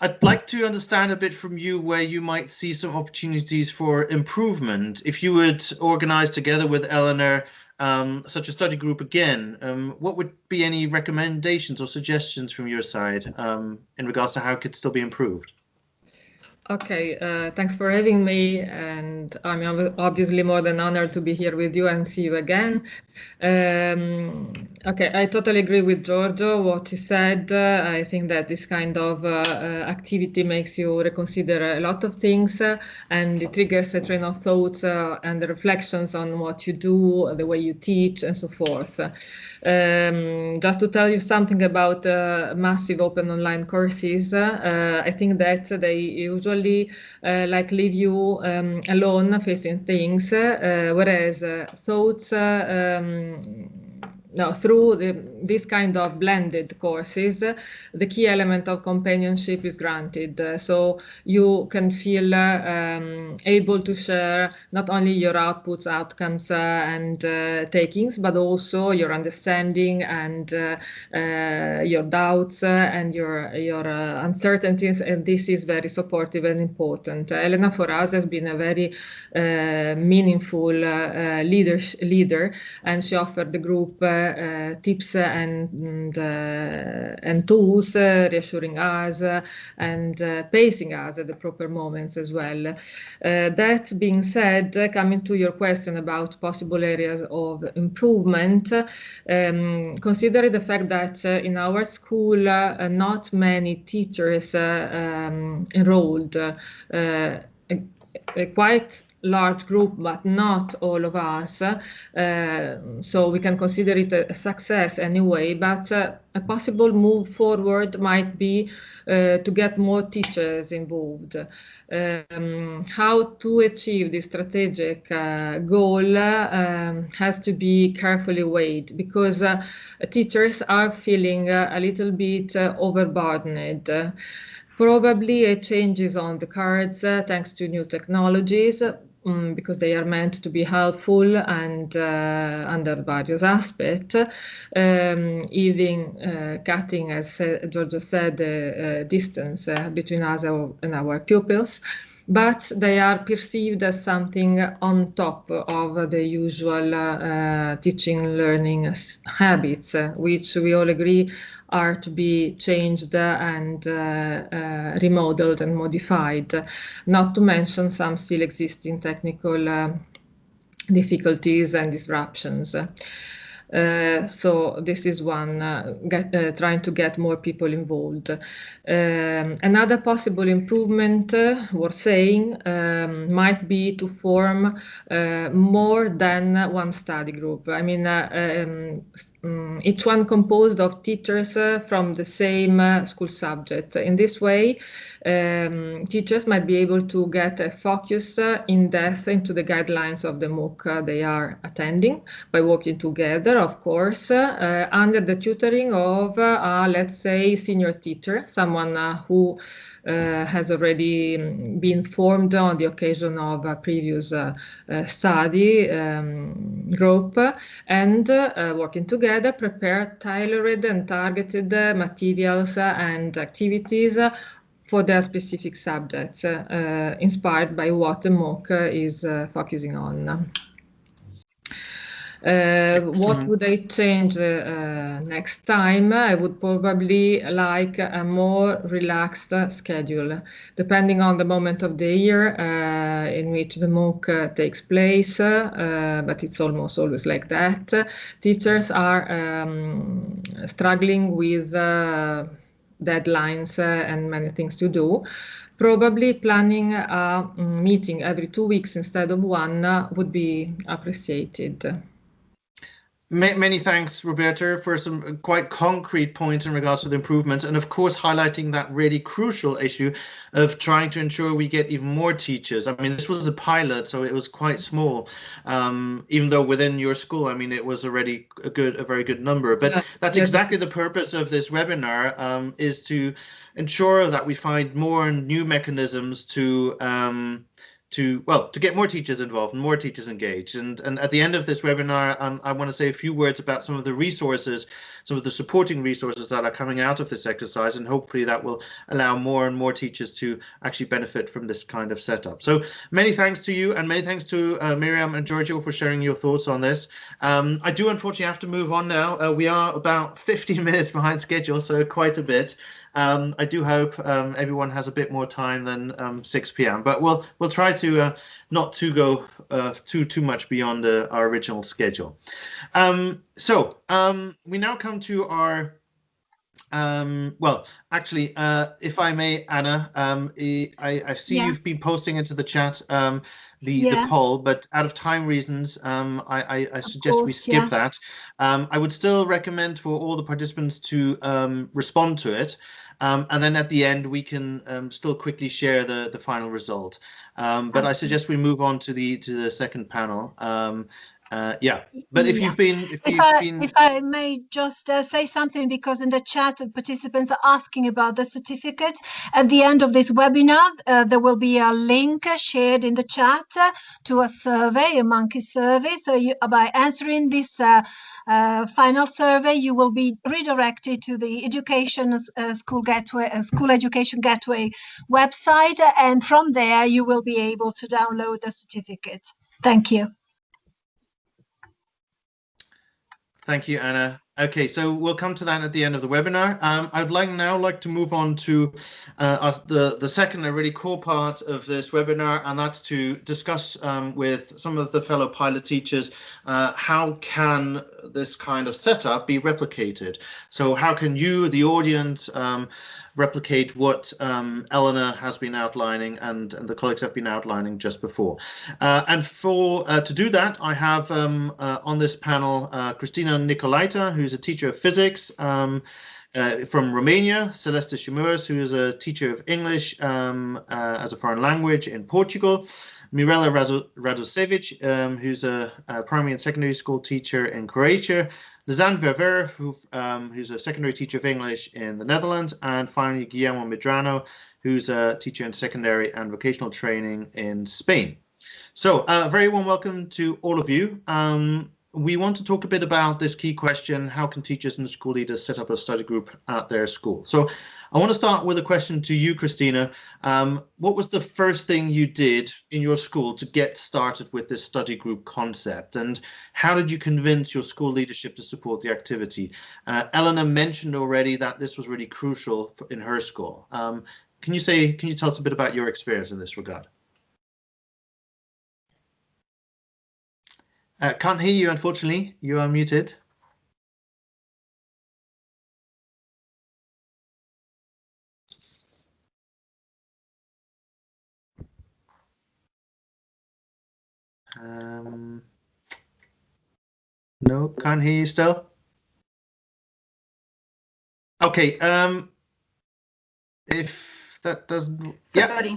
I'd like to understand a bit from you where you might see some opportunities for improvement. If you would organize together with Eleanor um, such a study group again, um, what would be any recommendations or suggestions from your side um, in regards to how it could still be improved? Okay, uh, thanks for having me, and I'm obviously more than honored to be here with you and see you again. Um, okay, I totally agree with Giorgio, what he said. Uh, I think that this kind of uh, uh activity makes you reconsider a lot of things uh, and it triggers a train of thoughts uh, and reflections on what you do, the way you teach, and so forth. Um, just to tell you something about massive open online courses, I think that they usually like leave you um, alone facing things, whereas thoughts um, no, through the, this kind of blended courses, the key element of companionship is granted. So you can feel um, able to share not only your outputs, outcomes, uh, and uh, takings, but also your understanding and uh, your doubts and your your uncertainties. And this is very supportive and important. Elena, for us, has been a very meaningful leader, leader, and she offered the group uh, Eh, tips and and eh, tools, uh, reassuring us and pacing us at the proper moments as well. that being said, coming to your question about possible areas of improvement, um, consider the fact that in our school, not many teachers um, enrolled. quite large group, but not all of us. Uh, so we can consider it a success anyway, but uh, a possible move forward might be uh, to get more teachers involved. Um, how to achieve this strategic uh, goal um, has to be carefully weighed because uh, teachers are feeling uh, a little bit overburdened. Probably a change is on the cards thanks to new technologies, um, because they are meant to be helpful and uh, under various aspects, um, even uh, cutting, as uh, Giorgio said, the uh, distance uh, between us and our pupils. But they are perceived as something on top of the usual uh, teaching learning habits, which we all agree are to be changed and uh, uh, remodeled and modified, not to mention some still existing technical uh, difficulties and disruptions. Uh, so this is one uh, get, uh, trying to get more people involved. Um, another possible improvement worth saying um, might be to form more than one study group. I mean, um, um, each one composed of teachers uh, from the same uh, school subject. In this way, um, teachers might be able to get a focus uh, in depth into the guidelines of the MOOC uh, they are attending by working together, of course, uh, under the tutoring of, uh, let's say, senior teacher, someone who uh, has already been formed on the occasion of a previous uh, uh, study um, group and working together prepare tailored and targeted materials and activities for their specific subjects, uh, inspired by what the MOOC is uh, focusing on. Uh, what would I change uh, next time? I would probably like a more relaxed schedule, depending on the moment of the year uh, in which the MOOC uh, takes place, uh, but it's almost always like that. Teachers are um, struggling with deadlines and many things to do probably planning a meeting every two weeks instead of one would be appreciated. Many thanks, Roberto, for some quite concrete points in regards to the improvements, and of course highlighting that really crucial issue of trying to ensure we get even more teachers. I mean, this was a pilot, so it was quite small, um, even though within your school, I mean, it was already a good, a very good number. But yeah. that's yes. exactly the purpose of this webinar, um, is to ensure that we find more new mechanisms to um, to well to get more teachers involved and more teachers engaged. And and at the end of this webinar um, i want to say a few words about some of the resources some of the supporting resources that are coming out of this exercise and hopefully that will allow more and more teachers to actually benefit from this kind of setup. So many thanks to you and many thanks to uh, miriam and giorgio for sharing your thoughts on this. Um, i do unfortunately have to move on now. Uh, we are about 15 minutes behind schedule so quite a bit um, I do hope um, everyone has a bit more time than um, 6 p.m. But we'll we'll try to uh, not to go uh, too too much beyond uh, our original schedule. Um, so um, we now come to our um, well, actually, uh, if I may, Anna, um, I, I see yeah. you've been posting into the chat um, the, yeah. the poll, but out of time reasons, um, I, I, I suggest course, we skip yeah. that. Um, I would still recommend for all the participants to um, respond to it. Um, and then at the end, we can um, still quickly share the, the final result. Um, but I suggest we move on to the to the second panel. Uh, yeah, but if yeah. you've been, if, if you've I, been, if I may just uh, say something, because in the chat, the participants are asking about the certificate. At the end of this webinar, uh, there will be a link shared in the chat to a survey, a monkey survey. So you, by answering this uh, uh, final survey, you will be redirected to the Education uh, School Gateway, uh, School Education Gateway website, and from there you will be able to download the certificate. Thank you. Thank you, Anna. Okay, so we'll come to that at the end of the webinar. Um, I'd like now like to move on to uh, the, the second, a really core part of this webinar, and that's to discuss um, with some of the fellow pilot teachers uh, how can this kind of setup be replicated? So how can you, the audience, um, replicate what um, Eleanor has been outlining and, and, the colleagues have been outlining just before. Uh, and for uh, to do that, I have um, uh, on this panel uh, Christina Nicolaita, who's a teacher of physics um, uh, from Romania, Celeste Shimurs, who is a teacher of English um, uh, as a foreign language in Portugal, Mirela Radosevic, um, who's a, a primary and secondary school teacher in Croatia, Lizanne Verver, who, um, who's a secondary teacher of English in the Netherlands, and finally Guillermo Medrano, who's a teacher in secondary and vocational training in Spain. So, uh, very warm welcome to all of you. Um, we want to talk a bit about this key question, how can teachers and school leaders set up a study group at their school? So I want to start with a question to you, Christina. Um, what was the first thing you did in your school to get started with this study group concept? And how did you convince your school leadership to support the activity? Uh, Eleanor mentioned already that this was really crucial in her school. Um, can you say, can you tell us a bit about your experience in this regard? Uh, can't hear you, unfortunately. You are muted. Um, no, can't hear you still. Okay. Um, if that doesn't, yeah.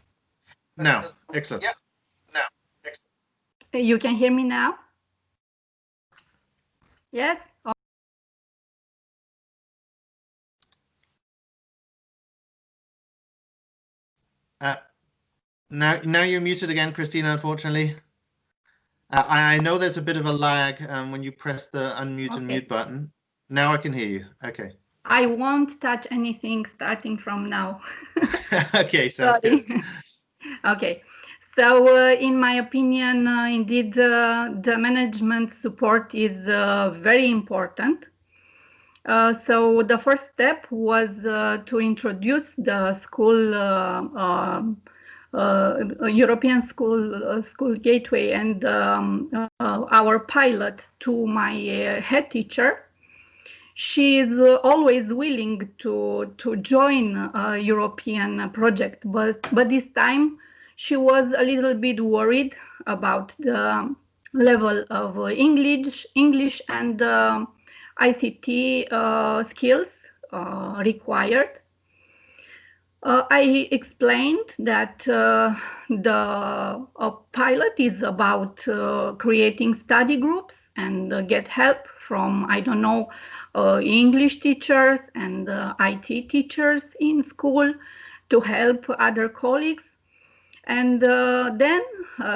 Now, excellent. Yeah. Now, excellent. You can hear me now? Yes? Uh, now, now you're muted again, Christina. Unfortunately, uh, I, I know there's a bit of a lag um, when you press the unmute and mute button. Now I can hear you. Okay. I won't touch anything starting from now. okay, sounds good. Okay. So, uh, in my opinion, uh, indeed, uh, the management support is uh, very important. Uh, so, the first step was uh, to introduce the school, uh, um, European School uh, School Gateway, and um, uh, our pilot to my uh, head teacher she is uh, always willing to to join a European project, but but this time she was a little bit worried about the level of uh, English English and uh, ICT uh, skills uh, required. Uh, I explained that uh, the uh, pilot is about uh, creating study groups and uh, get help from I don't know uh, English teachers and IT teachers in school to help other colleagues. And then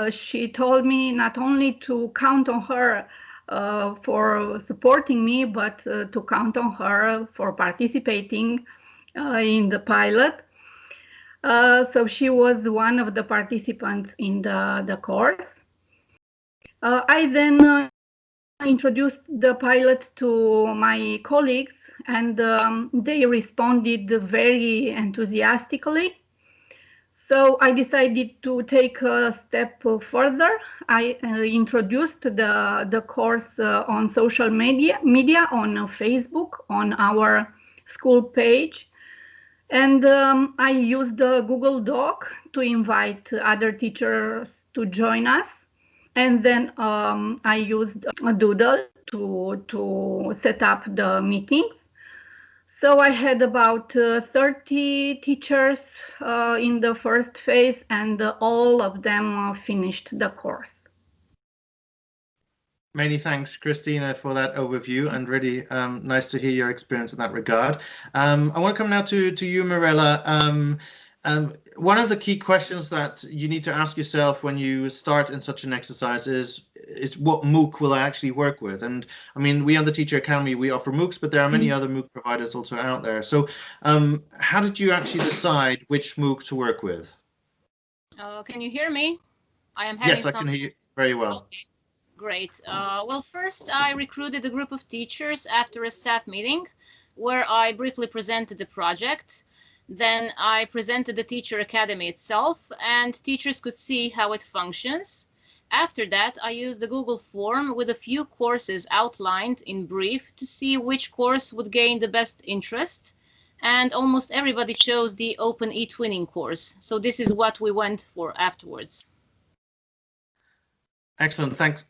she told me not only to count on her for supporting me, but to count on her for participating in the pilot. Uh, so she was one of the participants in the, the course. Uh, I then uh, introduced the pilot to my colleagues and um, they responded very enthusiastically. So I decided to take a step further. I uh, introduced the, the course uh, on social media, media on Facebook, on our school page. And um, I used the Google Doc to invite other teachers to join us. And then um, I used a Doodle to, to set up the meetings. So I had about uh, 30 teachers uh, in the first phase and uh, all of them uh, finished the course. Many thanks, Christina, for that overview, and really um, nice to hear your experience in that regard. Um, I want to come now to to you, Mirella. Um, um, one of the key questions that you need to ask yourself when you start in such an exercise is is what MOOC will I actually work with? And I mean, we on the Teacher Academy we offer MOOCs, but there are many other MOOC providers also out there. So, um, how did you actually decide which MOOC to work with? Uh, can you hear me? I am having Yes, I some... can hear you very well. Okay, great. Uh, well, first I recruited a group of teachers after a staff meeting where I briefly presented the project. Then I presented the Teacher Academy itself and teachers could see how it functions. After that, I used the Google form with a few courses outlined in brief to see which course would gain the best interest. And almost everybody chose the Open eTwinning course. So this is what we went for afterwards. Excellent. Thanks,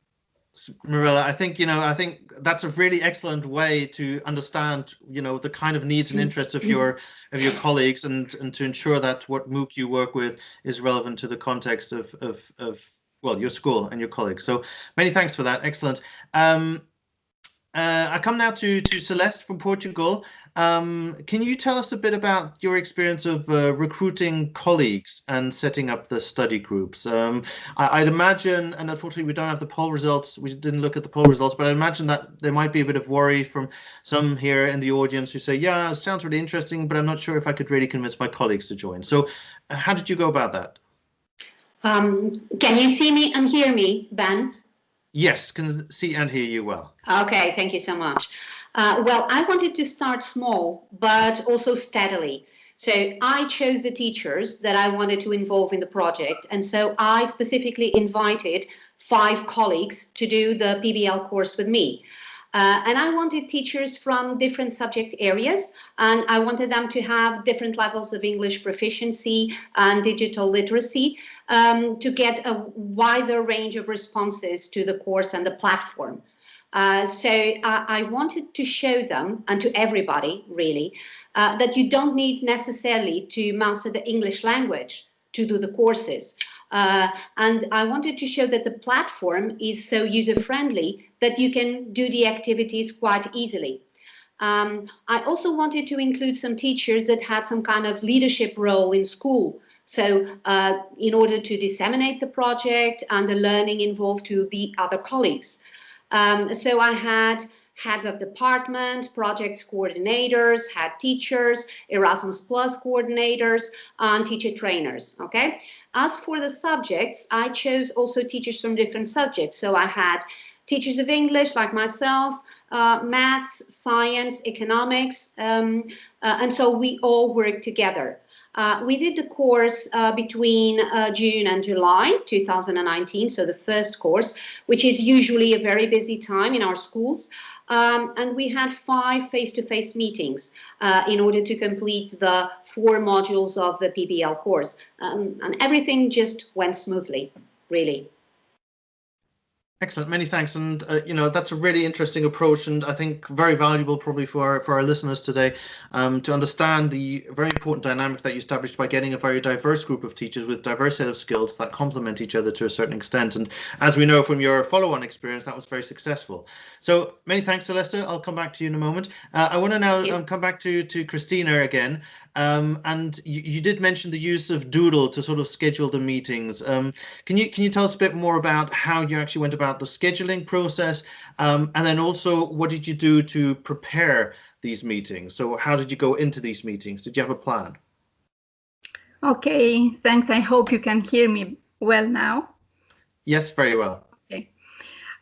Marilla. I think, you know, I think that's a really excellent way to understand, you know, the kind of needs and interests of your of your colleagues and and to ensure that what MOOC you work with is relevant to the context of of of well, your school and your colleagues. So many thanks for that. Excellent. Um, uh, I come now to to Celeste from Portugal. Um, can you tell us a bit about your experience of uh, recruiting colleagues and setting up the study groups? Um, I, would imagine, and unfortunately we don't have the poll results, we didn't look at the poll results, but I imagine that there might be a bit of worry from some here in the audience who say, yeah, it sounds really interesting, but I'm not sure if I could really convince my colleagues to join. So uh, how did you go about that? Um, can you see me and hear me, Ben? Yes, can see and hear you well. Okay, thank you so much. Uh, well, I wanted to start small, but also steadily. So I chose the teachers that I wanted to involve in the project. And so I specifically invited five colleagues to do the PBL course with me. Uh, and I wanted teachers from different subject areas, and I wanted them to have different levels of English proficiency and digital literacy um, to get a wider range of responses to the course and the platform. Uh, so uh, I wanted to show them and to everybody really uh, that you don't need necessarily to master the English language to do the courses. Uh, and I wanted to show that the platform is so user-friendly that you can do the activities quite easily. Um, I also wanted to include some teachers that had some kind of leadership role in school. So uh, in order to disseminate the project and the learning involved to the other colleagues. Um, so I had heads of department, projects coordinators, head teachers, Erasmus Plus coordinators, and teacher trainers, okay? As for the subjects, I chose also teachers from different subjects. So I had teachers of English like myself, uh, maths, science, economics, um, uh, and so we all worked together. Uh, we did the course uh, between uh, June and July 2019, so the first course, which is usually a very busy time in our schools. Um, and we had five face-to-face -face meetings uh, in order to complete the four modules of the PBL course. Um, and everything just went smoothly, really. Excellent, many thanks. And, uh, you know, that's a really interesting approach and I think very valuable probably for our, for our listeners today um, to understand the very important dynamic that you established by getting a very diverse group of teachers with diverse set of skills that complement each other to a certain extent. And as we know from your follow-on experience, that was very successful. So many thanks, Celeste. I'll come back to you in a moment. Uh, I want to now um, come back to, to Christina again. Um, and you, you, did mention the use of Doodle to sort of schedule the meetings. Um, can you can you tell us a bit more about how you actually went about the scheduling process, um, and then also what did you do to prepare these meetings? So how did you go into these meetings? Did you have a plan? Okay, thanks. I hope you can hear me well now. Yes, very well.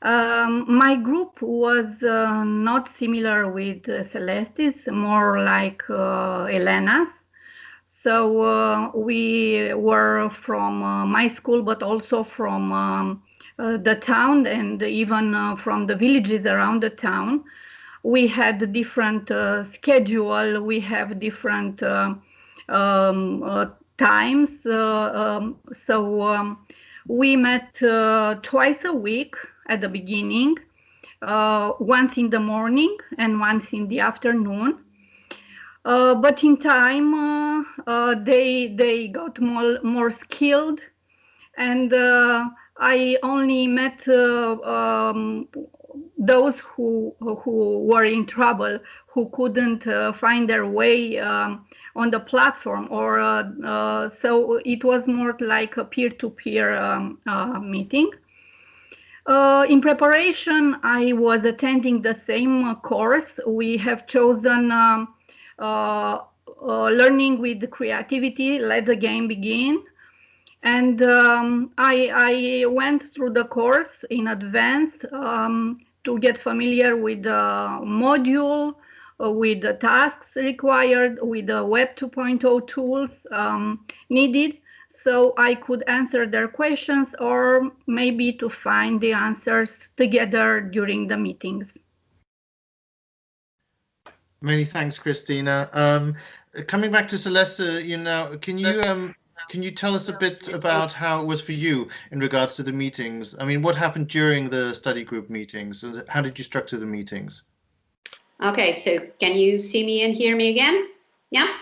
Um, my group was uh, not similar with uh, Celeste's, more like uh, Elena's. So uh, we were from uh, my school, but also from um, uh, the town and even from the villages around the town. We had different schedule. We have different um, times. Um, so um, we met twice a week at the beginning, uh, once in the morning and once in the afternoon. Uh, but in time, uh, uh they they got more more skilled, and uh, I only met uh, um, those who who were in trouble, who couldn't find their way um, on the platform, or so it was more like a peer-to-peer -peer, um, meeting. Uh, in preparation, I was attending the same course. We have chosen um, uh, uh, learning with creativity, let the game begin. And um, I, I, went through the course in advance um, to get familiar with the module, uh, with the tasks required, with the Web 2.0 tools um, needed so I could answer their questions or maybe to find the answers together during the meetings. Many thanks, Christina. Um, coming back to Celeste, you know, can you um, can you tell us a bit about how it was for you in regards to the meetings? I mean, what happened during the study group meetings and how did you structure the meetings? Okay, so can you see me and hear me again? Yeah?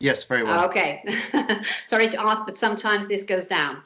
Yes, very well. Okay. Sorry to ask, but sometimes this goes down.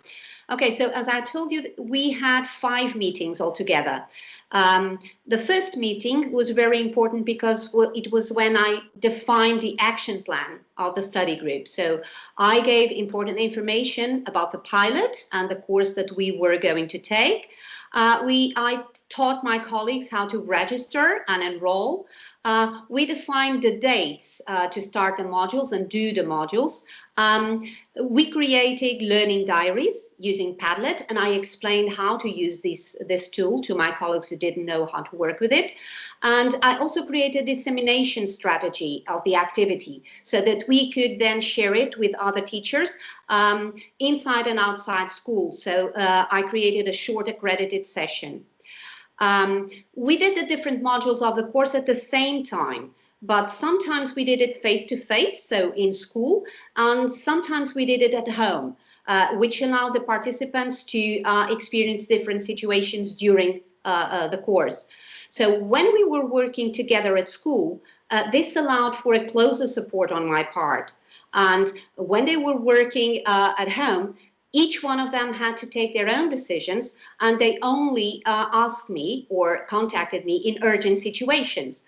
Okay, so as I told you, we had five meetings altogether. Um, the first meeting was very important because it was when I defined the action plan of the study group. So I gave important information about the pilot and the course that we were going to take. Uh, we, I taught my colleagues how to register and enroll. Uh, we defined the dates uh, to start the modules and do the modules. Um, we created learning diaries using Padlet, and I explained how to use this, this tool to my colleagues who didn't know how to work with it. And I also created a dissemination strategy of the activity so that we could then share it with other teachers um, inside and outside school. So uh, I created a short accredited session. Um, we did the different modules of the course at the same time, but sometimes we did it face to face, so in school, and sometimes we did it at home, uh, which allowed the participants to uh, experience different situations during uh, uh the course. So when we were working together at school, uh, this allowed for a closer support on my part. And when they were working uh, at home, each one of them had to take their own decisions and they only uh, asked me or contacted me in urgent situations.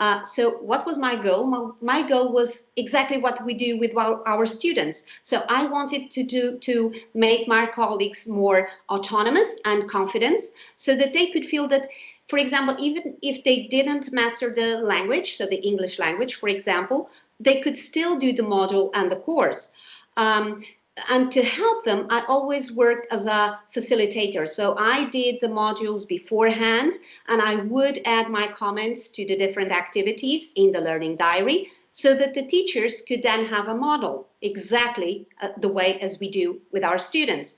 Uh, so what was my goal? My, my, goal was exactly what we do with our, our, students. So I wanted to do to make my colleagues more autonomous and confident so that they could feel that, for example, even if they didn't master the language, so the English language, for example, they could still do the module and the course. Um, and to help them, I always worked as a facilitator. So I did the modules beforehand and I would add my comments to the different activities in the learning diary so that the teachers could then have a model exactly uh, the way as we do with our students.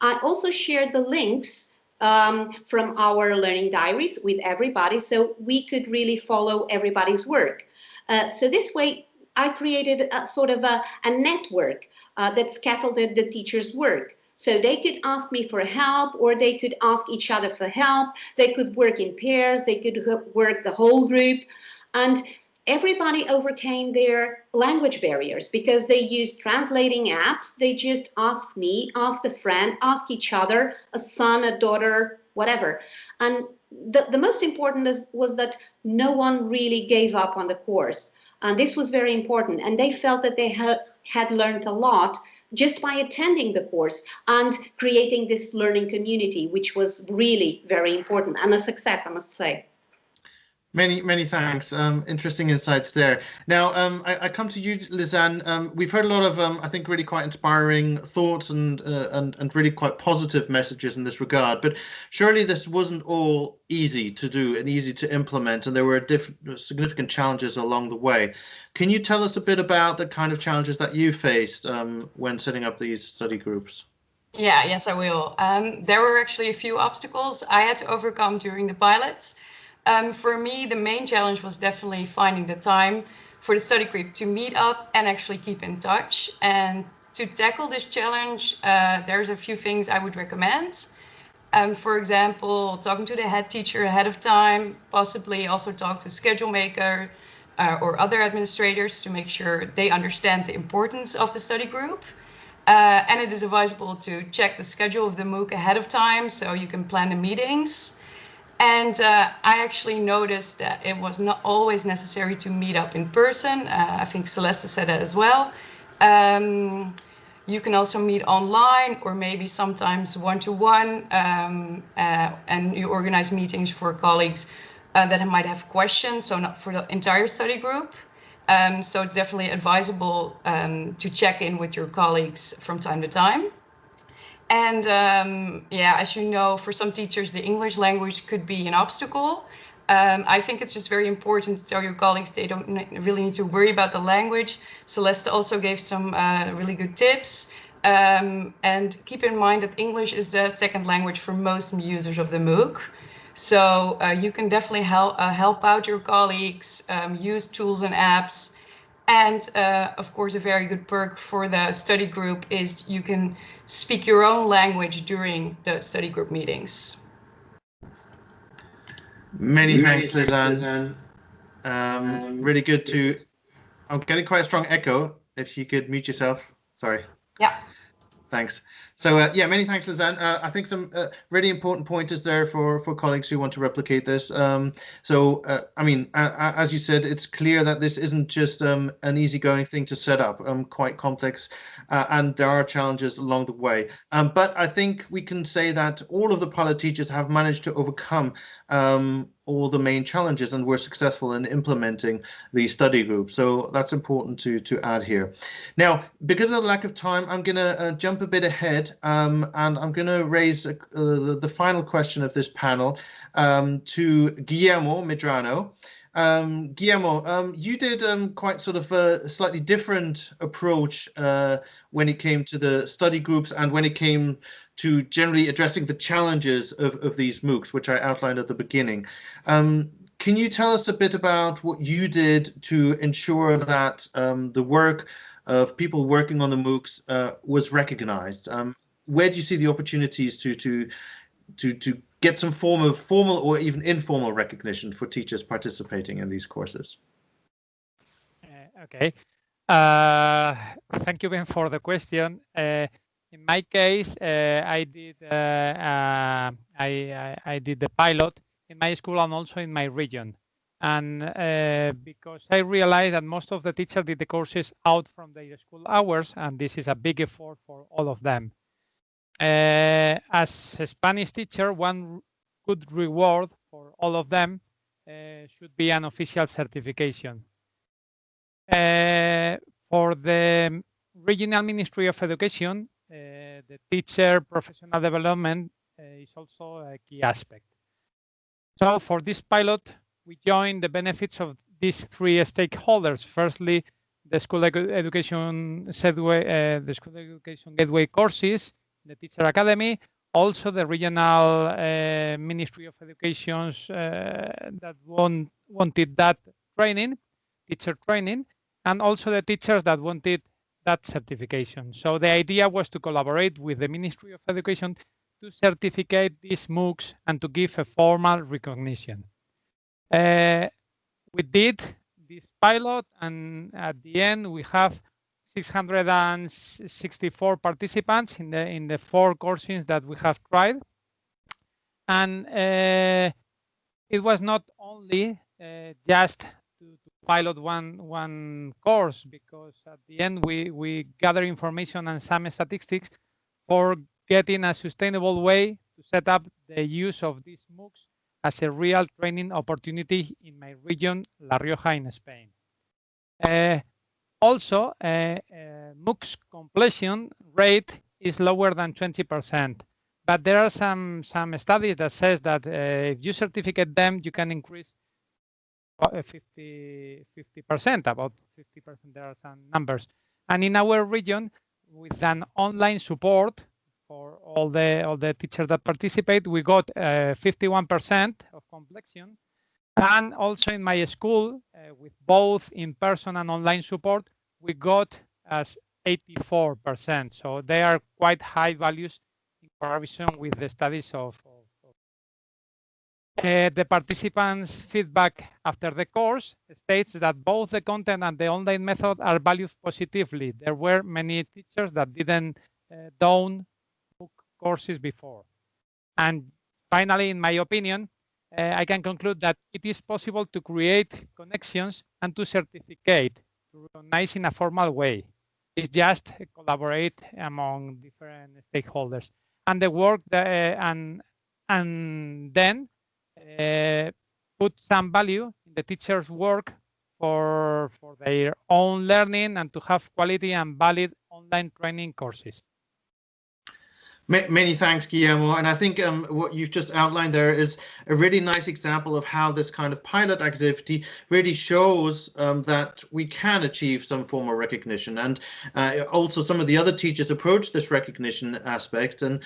I also shared the links um, from our learning diaries with everybody so we could really follow everybody's work. Uh, so this way, I created a sort of a, a network uh, that scaffolded the teacher's work. So they could ask me for help or they could ask each other for help. They could work in pairs, they could work the whole group. And everybody overcame their language barriers because they used translating apps. They just asked me, asked a friend, asked each other, a son, a daughter, whatever. And the, the most important is, was that no one really gave up on the course. And this was very important. And they felt that they had, had learned a lot just by attending the course and creating this learning community, which was really very important and a success, I must say. Many, many thanks. Um, interesting insights there. Now, um, I, I, come to you, Lizanne. Um, we've heard a lot of, um, I think, really quite inspiring thoughts and, uh, and and really quite positive messages in this regard. But surely this wasn't all easy to do and easy to implement, and there were significant challenges along the way. Can you tell us a bit about the kind of challenges that you faced um, when setting up these study groups? Yeah, yes, I will. Um, there were actually a few obstacles I had to overcome during the pilots. Um, for me, the main challenge was definitely finding the time for the study group to meet up and actually keep in touch. And to tackle this challenge, uh, there's a few things I would recommend. Um, for example, talking to the head teacher ahead of time, possibly also talk to schedule maker uh, or other administrators to make sure they understand the importance of the study group. Uh, and it is advisable to check the schedule of the MOOC ahead of time so you can plan the meetings. And uh, I actually noticed that it was not always necessary to meet up in person. Uh, I think Celeste said that as well. Um, you can also meet online or maybe sometimes one-to-one um, uh, and you organize meetings for colleagues uh, that might have questions, so not for the entire study group. Um, so it's definitely advisable um, to check in with your colleagues from time to time. And um, yeah, as you know, for some teachers, the English language could be an obstacle. Um, I think it's just very important to tell your colleagues they don't really need to worry about the language. Celeste also gave some uh, really good tips. Um, and keep in mind that English is the second language for most users of the MOOC. So uh, you can definitely help, uh, help out your colleagues, um, use tools and apps, and uh, of course, a very good perk for the study group is you can speak your own language during the study group meetings. Many, thanks, Lizanne. Um, um, really good to, I'm getting quite a strong echo. If you could mute yourself. Sorry. Yeah. Thanks. So uh, yeah, many thanks, Lizanne. Uh, I think some uh, really important pointers there for for colleagues who want to replicate this. Um, so uh, I mean, as you said, it's clear that this isn't just um, an easygoing thing to set up. Um, quite complex, uh, and there are challenges along the way. Um, but I think we can say that all of the pilot teachers have managed to overcome um, all the main challenges and were successful in implementing the study group. So that's important to, to add here. Now, because of the lack of time, I'm going to uh, jump a bit ahead um, and I'm going to raise uh, the final question of this panel um, to Guillermo Medrano. Um, Guillermo, um, you did um, quite sort of a slightly different approach uh, when it came to the study groups and when it came to generally addressing the challenges of, of these MOOCs, which I outlined at the beginning. Um, can you tell us a bit about what you did to ensure that um, the work of people working on the MOOCs uh, was recognized? Um, where do you see the opportunities to, to to to get some form of formal or even informal recognition for teachers participating in these courses? Uh, okay. Uh, thank you, Ben, for the question. Uh, in my case, uh, I did uh, uh, I, I, I did the pilot in my school and also in my region, and because I realized that most of the teachers did the courses out from their school hours, and this is a big effort for all of them. as a Spanish teacher, one good reward for all of them should be an official certification uh, for the Regional Ministry of Education, uh, the teacher professional development uh, is also a key aspect. So for this pilot, we join the benefits of these three stakeholders. Firstly, the school education gateway, uh, the school education gateway courses, the teacher academy, also the regional uh, Ministry of Educations uh, that want, wanted that training, teacher training, and also the teachers that wanted that certification. So the idea was to collaborate with the Ministry of Education to certificate these MOOCs and to give a formal recognition. Uh, we did this pilot and at the end we have 664 participants in the in the four courses that we have tried. And uh, it was not only uh, just pilot one one course because at the end we we gather information and some statistics for getting a sustainable way to set up the use of these MOOCs as a real training opportunity in my region, La Rioja in Spain. Uh, also, uh, uh, MOOCs completion rate is lower than 20%, but there are some some studies that says that uh, if you certificate them, you can increase 50 percent about 50 percent there are some numbers. And in our region with an online support for all the all the teachers that participate we got 51 uh, percent of completion and also in my school uh, with both in-person and online support we got as 84 percent. So they are quite high values in comparison with the studies of uh, the participants' feedback after the course states that both the content and the online method are valued positively. There were many teachers that didn't uh, down book courses before. And finally, in my opinion, uh, I can conclude that it is possible to create connections and to certificate, to recognize in a formal way. It's just collaborate among different stakeholders. And the work that, uh, and and then Uh, put some value in the teacher's work for, for their own learning and to have quality and valid online training courses. Many thanks, Guillermo. And I think um, what you've just outlined there is a really nice example of how this kind of pilot activity really shows um, that we can achieve some form of recognition. And uh, also some of the other teachers approach this recognition aspect and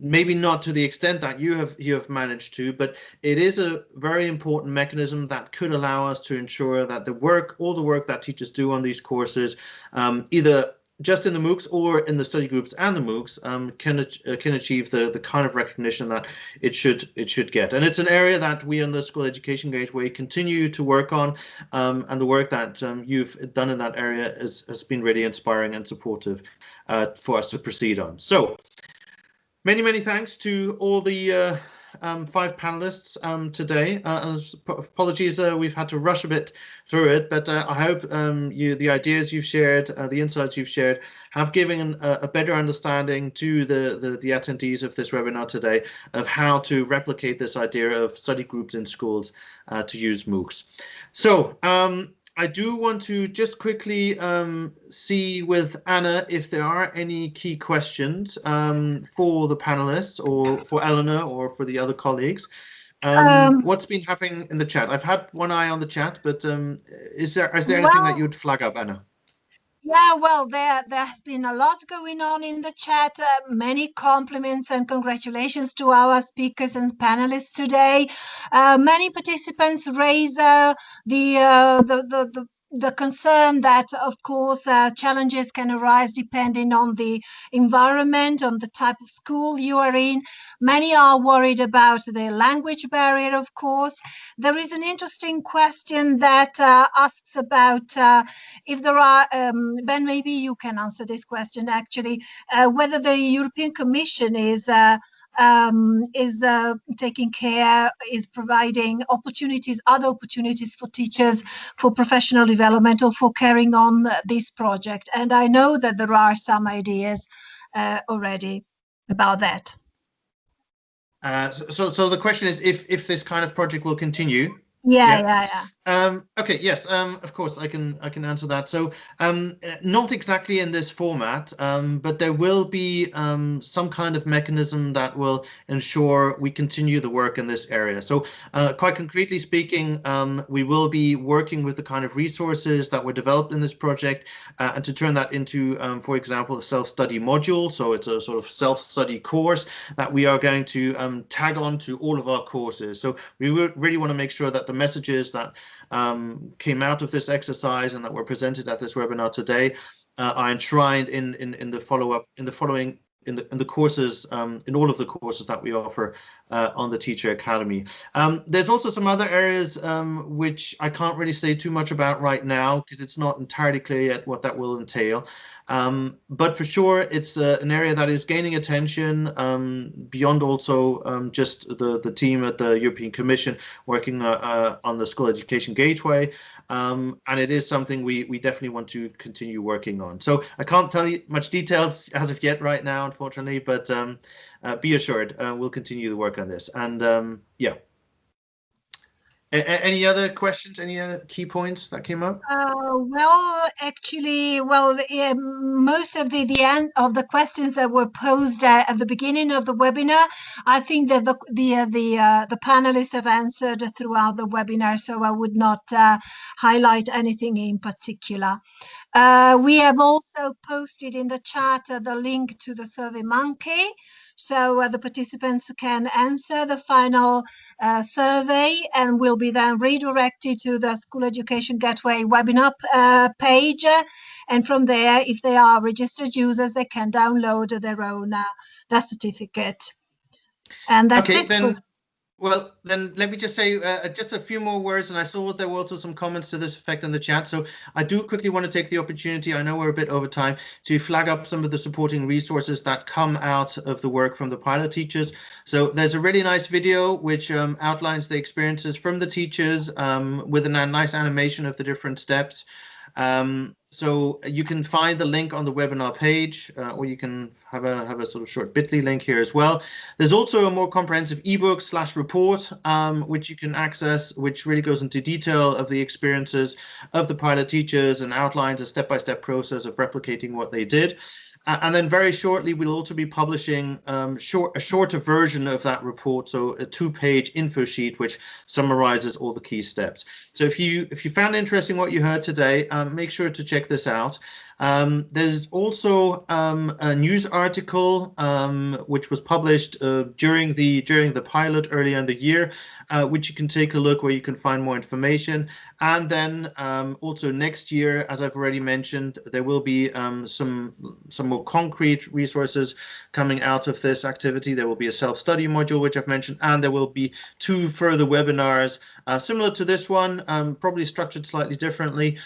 maybe not to the extent that you have you have managed to, but it is a very important mechanism that could allow us to ensure that the work, all the work that teachers do on these courses, um, either just in the MOOCs or in the study groups and the MOOCs um, can uh, can achieve the the kind of recognition that it should it should get. And it's an area that we in the School Education Gateway continue to work on, um, and the work that um, you've done in that area is, has been really inspiring and supportive uh, for us to proceed on. So many many thanks to all the uh, um, five panelists um, today. Uh, apologies, uh, we've had to rush a bit through it, but uh, I hope um, you, the ideas you've shared, uh, the insights you've shared, have given an, a better understanding to the, the, the attendees of this webinar today of how to replicate this idea of study groups in schools uh, to use MOOCs. So um, I do want to just quickly um, see with Anna if there are any key questions um, for the panelists or for Eleanor or for the other colleagues. Um, um what's been happening in the chat? I've had one eye on the chat, but um, is there is there anything well, that you would flag up, Anna? Yeah, well, there there has been a lot going on in the chat. Uh, many compliments and congratulations to our speakers and panelists today. Uh, many participants raise uh, the, uh, the, the the the concern that, of course, uh, challenges can arise depending on the environment, on the type of school you are in. Many are worried about the language barrier, of course. There is an interesting question that uh, asks about uh, if there are, um, Ben, maybe you can answer this question actually, uh, whether the European Commission is uh, um, is uh, taking care, is providing opportunities, other opportunities for teachers for professional development or for carrying on this project. And I know that there are some ideas uh, already about that. Uh, so, so the question is if if this kind of project will continue. Yeah, yeah, yeah. yeah. Um, okay, yes, um, of course, I can I can answer that. So, um, not exactly in this format, um, but there will be um, some kind of mechanism that will ensure we continue the work in this area. So, uh, quite concretely speaking, um, we will be working with the kind of resources that were developed in this project, uh, and to turn that into, for example, a self-study module. So it's a sort of self-study course that we are going to tag on to all of our courses. So we really want to make sure that the messages that um, came out of this exercise and that were presented at this webinar today uh, are enshrined in, in, in the follow-up, in the following in the in the courses um, in all of the courses that we offer uh, on the Teacher Academy. Um, there's also some other areas um, which I can't really say too much about right now because it's not entirely clear yet what that will entail. Um, but for sure, it's uh, an area that is gaining attention um, beyond also um, just the, the team at the European Commission working uh, uh, on the School Education Gateway. Um, and it is something we, we definitely want to continue working on. So I can't tell you much details as of yet right now, unfortunately, but um, uh, be assured uh, we'll continue the work on this. And um, yeah, a any other questions? Any other key points that came up? Uh, well, actually, well, yeah, most of the the end of the questions that were posed at, at the beginning of the webinar, I think that the the uh, the uh, the panelists have answered throughout the webinar, so I would not uh, highlight anything in particular. Uh, we have also posted in the chat uh, the link to the Survey Monkey so uh, the participants can answer the final uh, survey and will be then redirected to the School Education Gateway webinar uh, page. And from there, if they are registered users, they can download their own uh, certificate. And that's okay, it. Then well, then let me just say uh, just a few more words. And I saw there were also some comments to this effect in the chat. So I do quickly want to take the opportunity, I know we're a bit over time, to flag up some of the supporting resources that come out of the work from the pilot teachers. So there's a really nice video which um, outlines the experiences from the teachers um, with a nice animation of the different steps. Um, so you can find the link on the webinar page, uh, or you can have a have a sort of short Bitly link here as well. There's also a more comprehensive ebook slash report, um, which you can access, which really goes into detail of the experiences of the pilot teachers and outlines a step-by-step -step process of replicating what they did. And then very shortly, we'll also be publishing um, short, a shorter version of that report, so a two-page info sheet which summarizes all the key steps. So if you if you found interesting what you heard today, um, make sure to check this out. Um, there's also um, a news article um, which was published uh, during the during the pilot earlier in the year, uh, which you can take a look where you can find more information. And then um, also next year, as I've already mentioned, there will be um, some some more concrete resources coming out of this activity. There will be a self-study module, which I've mentioned, and there will be two further webinars uh, similar to this one, um, probably structured slightly differently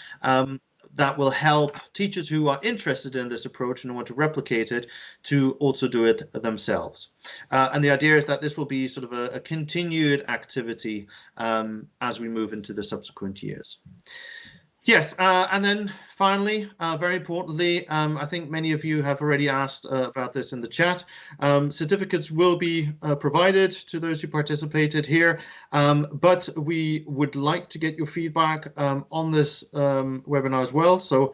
that will help teachers who are interested in this approach and want to replicate it to also do it themselves. Uh, and the idea is that this will be sort of a, a continued activity um, as we move into the subsequent years. Yes, uh, and then finally, uh, very importantly, um, I think many of you have already asked uh, about this in the chat. Um, certificates will be uh, provided to those who participated here, um, but we would like to get your feedback um, on this um, webinar as well. So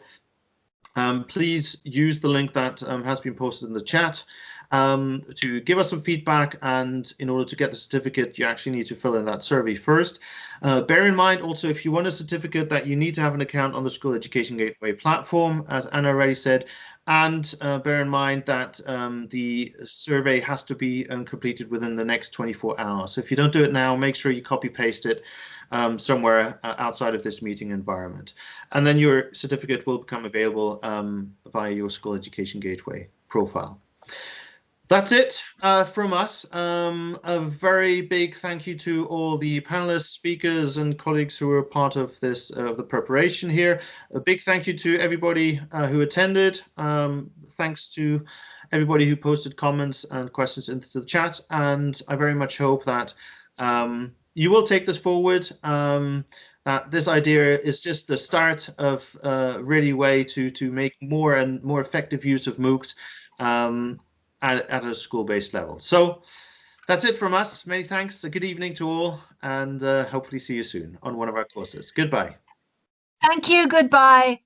um, please use the link that has been posted in the chat. Um, to give us some feedback. And in order to get the certificate, you actually need to fill in that survey first. Uh, bear in mind also, if you want a certificate, that you need to have an account on the School Education Gateway platform, as Anna already said. And uh, bear in mind that um, the survey has to be um, completed within the next 24 hours. So if you don't do it now, make sure you copy paste it um, somewhere uh, outside of this meeting environment. And then your certificate will become available um, via your School Education Gateway profile. That's it uh, from us. Um, a very big thank you to all the panelists, speakers, and colleagues who were part of this, uh, the preparation here. A big thank you to everybody uh, who attended. Um, thanks to everybody who posted comments and questions into the chat. And I very much hope that um, you will take this forward. Um, that this idea is just the start of a uh, really way to to make more and more effective use of MOOCs. Um, at, at a school-based level. So that's it from us. Many thanks. A good evening to all, and uh, hopefully see you soon on one of our courses. Goodbye. Thank you. Goodbye.